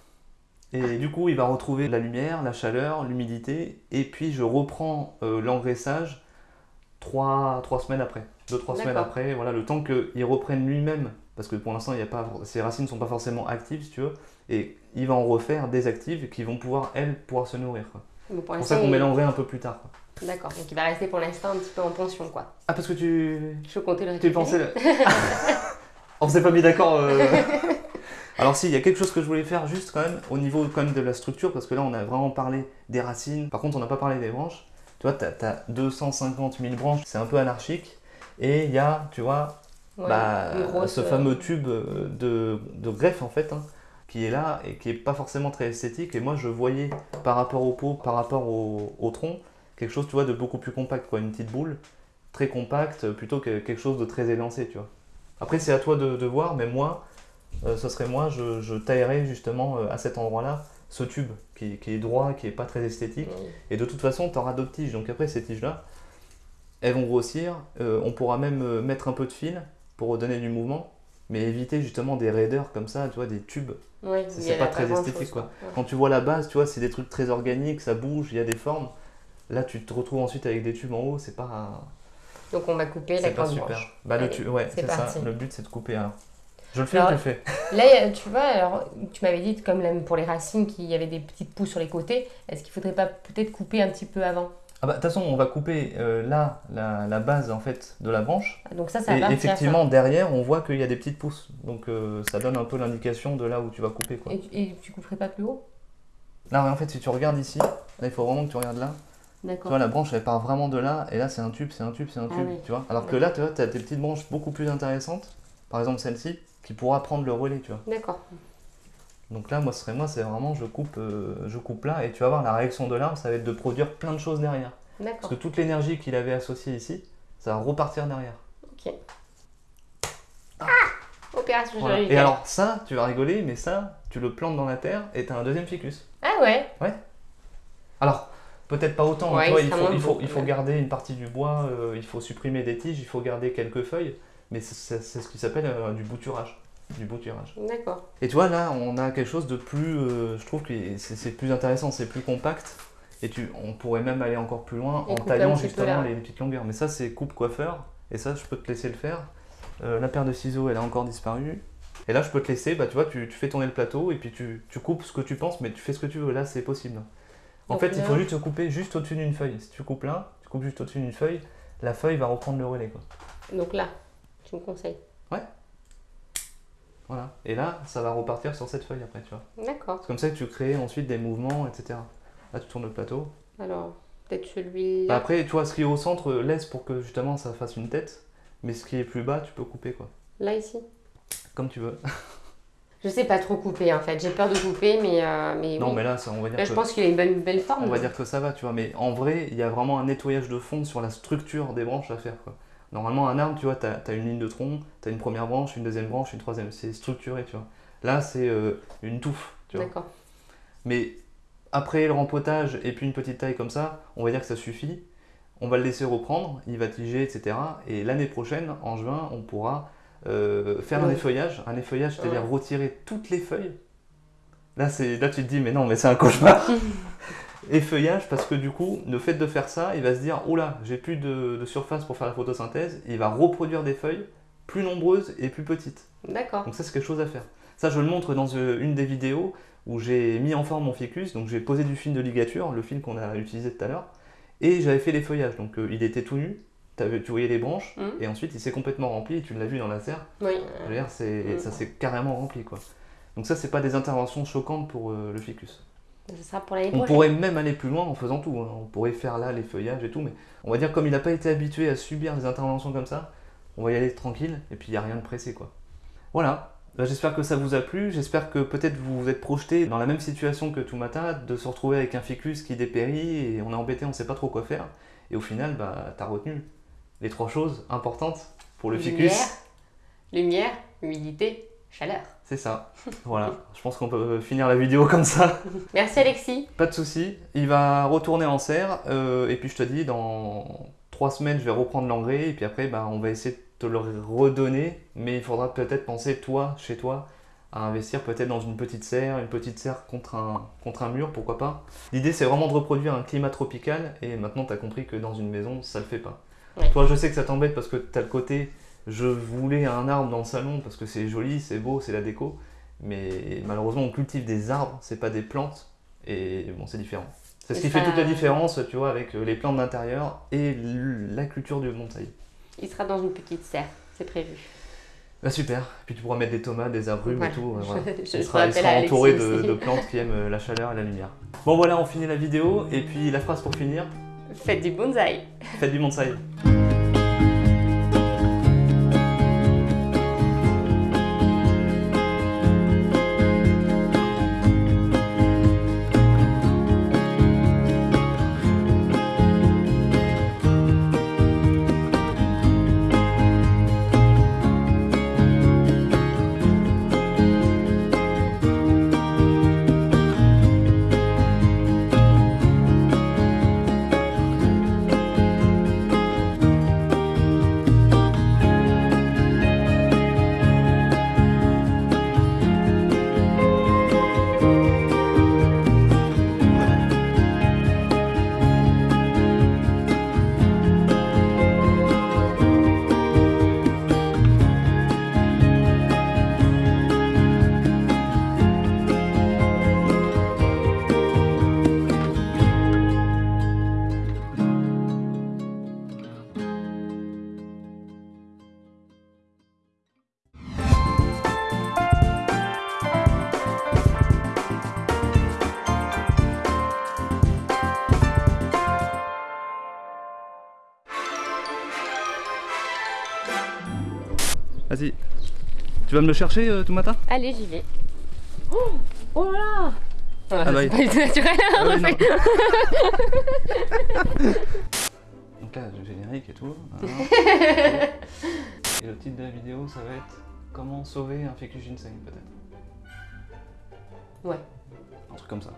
Et du coup il va retrouver la lumière, la chaleur, l'humidité. Et puis je reprends euh, l'engraissage trois, trois semaines après. Deux, trois semaines après, voilà, le temps qu'il reprenne lui-même, parce que pour l'instant, il y a pas, ses racines ne sont pas forcément actives, si tu veux, et il va en refaire des actives qui vont pouvoir, elles, pouvoir se nourrir. C'est pour ça qu'on il- mélangerait un peu plus tard. D'accord. Donc il va rester pour l'instant un petit peu en pension quoi. Ah, parce que tu, Je comptais le tu récupérer. pensais... le- On s'est pas mis d'accord. euh. Alors si, il y a quelque chose que je voulais faire juste quand même, au niveau quand même de la structure, parce que là, on a vraiment parlé des racines, par contre, on n'a pas parlé des branches. Tu vois, tu as, 250 000 branches, c'est un peu anarchique. Et il y a, tu vois, Ouais, bah, ce euh, fameux tube de, de greffe en fait, hein, qui est là et qui est pas forcément très esthétique. Et moi, je voyais par rapport au pot, par rapport au, au tronc, quelque chose, tu vois, de beaucoup plus compact, quoi, une petite boule très compacte plutôt que quelque chose de très élancé, tu vois. Après, c'est à toi de, de voir, mais moi, euh, ce serait moi, je, je taillerais justement euh, à cet endroit-là ce tube qui, qui est droit, qui est pas très esthétique. Oui. Et de toute façon, tu auras d'autres tiges. Donc après, ces tiges-là, elles vont grossir. Euh, on pourra même euh, mettre un peu de fil pour redonner du mouvement, mais éviter justement des raideurs comme ça, tu vois, des tubes. Ouais, C'est- pas très esthétique, quoi. Ouais. Quand tu vois la base, tu vois, c'est des trucs très organiques, ça bouge, il y a des formes. Là, tu te retrouves ensuite avec des tubes en haut, c'est pas, Donc on va couper la grande super. branche. Bah, le tu- ouais, c'est ça. Le but, c'est de couper. alors. Je le fais Alors, ou tu le fais? Là, tu vois, alors, tu m'avais dit, comme là, pour les racines, qu'il y avait des petites pousses sur les côtés. Est-ce qu'il faudrait pas peut-être couper un petit peu avant? Ah bah, de toute façon, on va couper euh, là la, la base en fait de la branche. Ah, Donc ça, ça va Et effectivement, derrière, on voit qu'il y a des petites pousses. Donc, euh, ça donne un peu l'indication de là où tu vas couper. Quoi. Et, tu- et tu couperais pas plus haut? Là, en fait, si tu regardes ici, là, il faut vraiment que tu regardes là. Tu D'accord. vois, la branche, elle part vraiment de là. Et là, c'est un tube, c'est un tube, c'est un Ah tube. oui. Tu vois Alors que là, tu vois, as des petites branches beaucoup plus intéressantes. Par exemple, celle-ci, qui pourra prendre le relais, tu vois. D'accord. Donc là, moi, ce serait moi, c'est vraiment, je coupe, euh, je coupe là. Et tu vas voir, la réaction de l'arbre, ça va être de produire plein de choses derrière. Parce que toute l'énergie qu'il avait associée ici, ça va repartir derrière. Ok. Opération Voilà. Et alors ça, tu vas rigoler, mais ça, tu le plantes dans la terre et tu as un deuxième ficus. Ah ouais Alors, peut-être pas autant, hein, Ouais, il faut, moins il, faut, beau, il faut ouais. garder une partie du bois, euh, il faut supprimer des tiges, il faut garder quelques feuilles, mais c'est ce qui s'appelle euh, du bouturage. Du bouturage. D'accord. Et tu vois, là, on a quelque chose de plus, euh, je trouve que c'est plus intéressant, c'est plus compact. Et tu, on pourrait même aller encore plus loin Et en taillant justement les petites longueurs. Mais ça, c'est coupe coiffeur. Et ça, je peux te laisser le faire. Euh, la paire de ciseaux, elle a encore disparu. Et là, je peux te laisser, bah, tu vois, tu, tu fais tourner le plateau et puis tu, tu coupes ce que tu penses, mais tu fais ce que tu veux. Là, c'est possible. En Donc fait, il faut juste te couper juste au-dessus d'une feuille. Si tu coupes là, tu coupes juste au-dessus d'une feuille, la feuille va reprendre le relais. Quoi. Donc là, tu me conseilles. Voilà. Et là, ça va repartir sur cette feuille après, tu vois. D'accord. C'est comme ça que tu crées ensuite des mouvements, etc. Là, tu tournes le plateau. Alors, peut-être celui Bah après, tu vois, ce qui est au centre, laisse pour que justement ça fasse une tête. Mais ce qui est plus bas, tu peux couper, quoi. Là, ici? Comme tu veux. Je sais pas trop couper en fait. J'ai peur de couper, mais, euh, mais Non, oui. mais là, ça, on va dire Là, que... je pense qu'il a une bonne, belle forme. On va dire que ça va, tu vois. Mais en vrai, il y a vraiment un nettoyage de fond sur la structure des branches à faire, quoi. Normalement, un arbre, tu vois, tu as, une ligne de tronc, tu as une première branche, une deuxième branche, une troisième. C'est structuré, tu vois. Là, c'est euh, une touffe, tu vois. D'accord. Mais après le rempotage et puis une petite taille comme ça, on va dire que ça suffit. On va le laisser reprendre, il va tiger, etc. Et l'année prochaine, en juin, on pourra euh, faire un effeuillage. Un effeuillage, c'est-à-dire Ouais. retirer toutes les feuilles. Là, c'est, là, tu te dis, mais non, mais c'est un cauchemar. effeuillage, parce que du coup, le fait de faire ça, il va se dire, oh là, j'ai plus de, de surface pour faire la photosynthèse. Il va reproduire des feuilles plus nombreuses et plus petites. D'accord. Donc ça, c'est quelque chose à faire. Ça, je le montre dans euh, une des vidéos où j'ai mis en forme mon ficus. Donc j'ai posé du fil de ligature, le fil qu'on a utilisé tout à l'heure, et j'avais fait les feuillages. Donc euh, il était tout nu, tu voyais les branches, Mhm. et ensuite il s'est complètement rempli, et tu l'as vu dans la serre. Oui. Mhm. ça s'est carrément rempli, quoi. Donc ça, c'est pas des interventions choquantes pour euh, le ficus. Ce sera pour l'année On pourrait même aller plus loin en faisant tout. hein. On pourrait faire là les feuillages et tout, mais on va dire comme il n'a pas été habitué à subir des interventions comme ça, on va y aller tranquille et puis il n'y a rien de pressé quoi. Voilà. Bah, j'espère que ça vous a plu. J'espère que peut-être vous vous êtes projeté dans la même situation que Toumata, de se retrouver avec un ficus qui dépérit et on est embêté, on sait pas trop quoi faire. Et au final, bah, t'as retenu les trois choses importantes pour le Lumière, ficus. lumière, humidité, chaleur. C'est ça. voilà. Je pense qu'on peut finir la vidéo comme ça. Merci Alexis. Pas de souci, il va retourner en serre euh, et puis je te dis dans trois semaines je vais reprendre l'engrais et puis après bah, on va essayer de te le redonner mais il faudra peut-être penser toi chez toi à investir peut-être dans une petite serre, une petite serre contre un, contre un mur, pourquoi pas. L'idée c'est vraiment de reproduire un climat tropical et maintenant tu as compris que dans une maison ça le fait pas. Ouais. Toi je sais que ça t'embête parce que tu as le côté je voulais un arbre dans le salon parce que c'est joli, c'est beau, c'est la déco mais malheureusement on cultive des arbres, c'est pas des plantes et bon, c'est différent. C'est ce qui fait toute la différence, tu vois, avec euh, les plantes d'intérieur et la culture du bonsaï. Il sera dans une petite serre, c'est prévu. Bah super, puis tu pourras mettre des tomates, des agrumes Voilà. et tout. euh, voilà. Je, je Il sera, il entouré de, de plantes qui aiment euh, la chaleur et la lumière. Bon voilà, on finit la vidéo et puis la phrase pour finir. Faites du bonsaï. Faites du bonsaï. Tu vas me le chercher euh, tout matin Allez, j'y vais. Oh, oh là là Ah bah c'est pas naturel, Ah fait. Donc là, le générique et tout. hein. et le titre de la vidéo, ça va être Comment sauver un ficus ginseng, peut-être? Ouais, Un truc comme ça.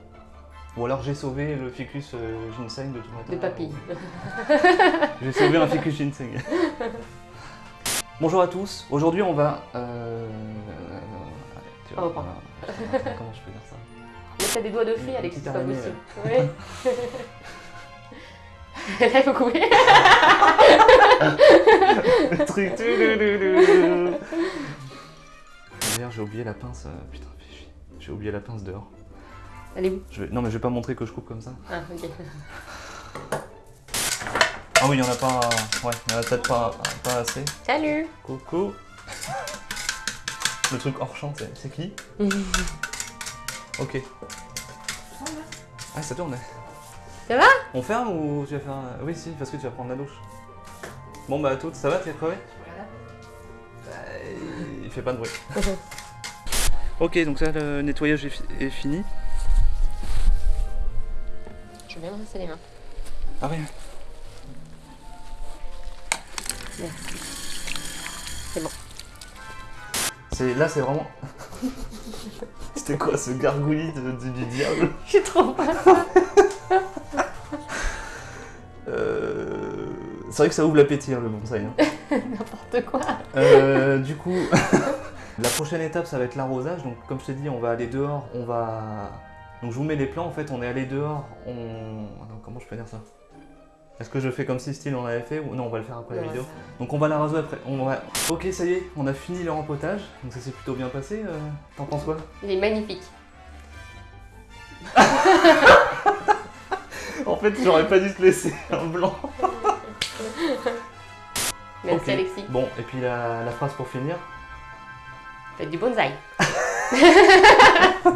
Ou alors j'ai sauvé le ficus euh, ginseng de tout matin. de papille. J'ai sauvé un ficus ginseng. Bonjour à tous. Aujourd'hui, on va. Euh... allez, tu reprend. voilà. Comment je peux dire ça Mais t'as des doigts de fée, Alex, c'est pas possible. Ouais. Là, il faut couper. Le truc. D'ailleurs, j'ai oublié la pince. euh, Putain. J'ai oublié la pince dehors. Elle est où? Je vais... Non, mais je vais pas montrer que je coupe comme ça. Ah, ok. Ah oui, il y en a pas. Ouais, il en a peut-être pas, pas assez. Salut Coucou. Le truc hors champ, c'est qui? Ok. Ah, ça tourne. Ça va? On ferme ou tu vas faire un... Oui, si, parce que tu vas prendre la douche. Bon, bah, à toutes, ça va, t'es crevé? Bah, Il fait pas de bruit. ok, donc ça, le nettoyage est, fi- est fini. Je vais bien me rincer les mains. Ah oui. C'est bon. C'est là, c'est vraiment. C'était quoi ce gargouillis de- du- du diable? Je suis trop pas. Euh, C'est vrai que ça ouvre l'appétit, hein, le bonsaï. hein. N'importe quoi. Euh, du coup, la prochaine étape, ça va être l'arrosage. Donc, comme je t'ai dit, on va aller dehors. On va. Donc, je vous mets les plans. En fait, on est allé dehors. On. Comment je peux dire ça? Est-ce que je fais comme si style on avait fait ou non On va le faire après la vidéo. Donc, on va l'arroser après. On va. Ok, ça y est, on a fini le rempotage. Donc, ça s'est plutôt bien passé. euh, T'en penses quoi? Il est magnifique. En fait, j'aurais pas dû te laisser un blanc. Merci. Alexis. Bon, et puis la, la phrase pour finir? Faites du bonsaï.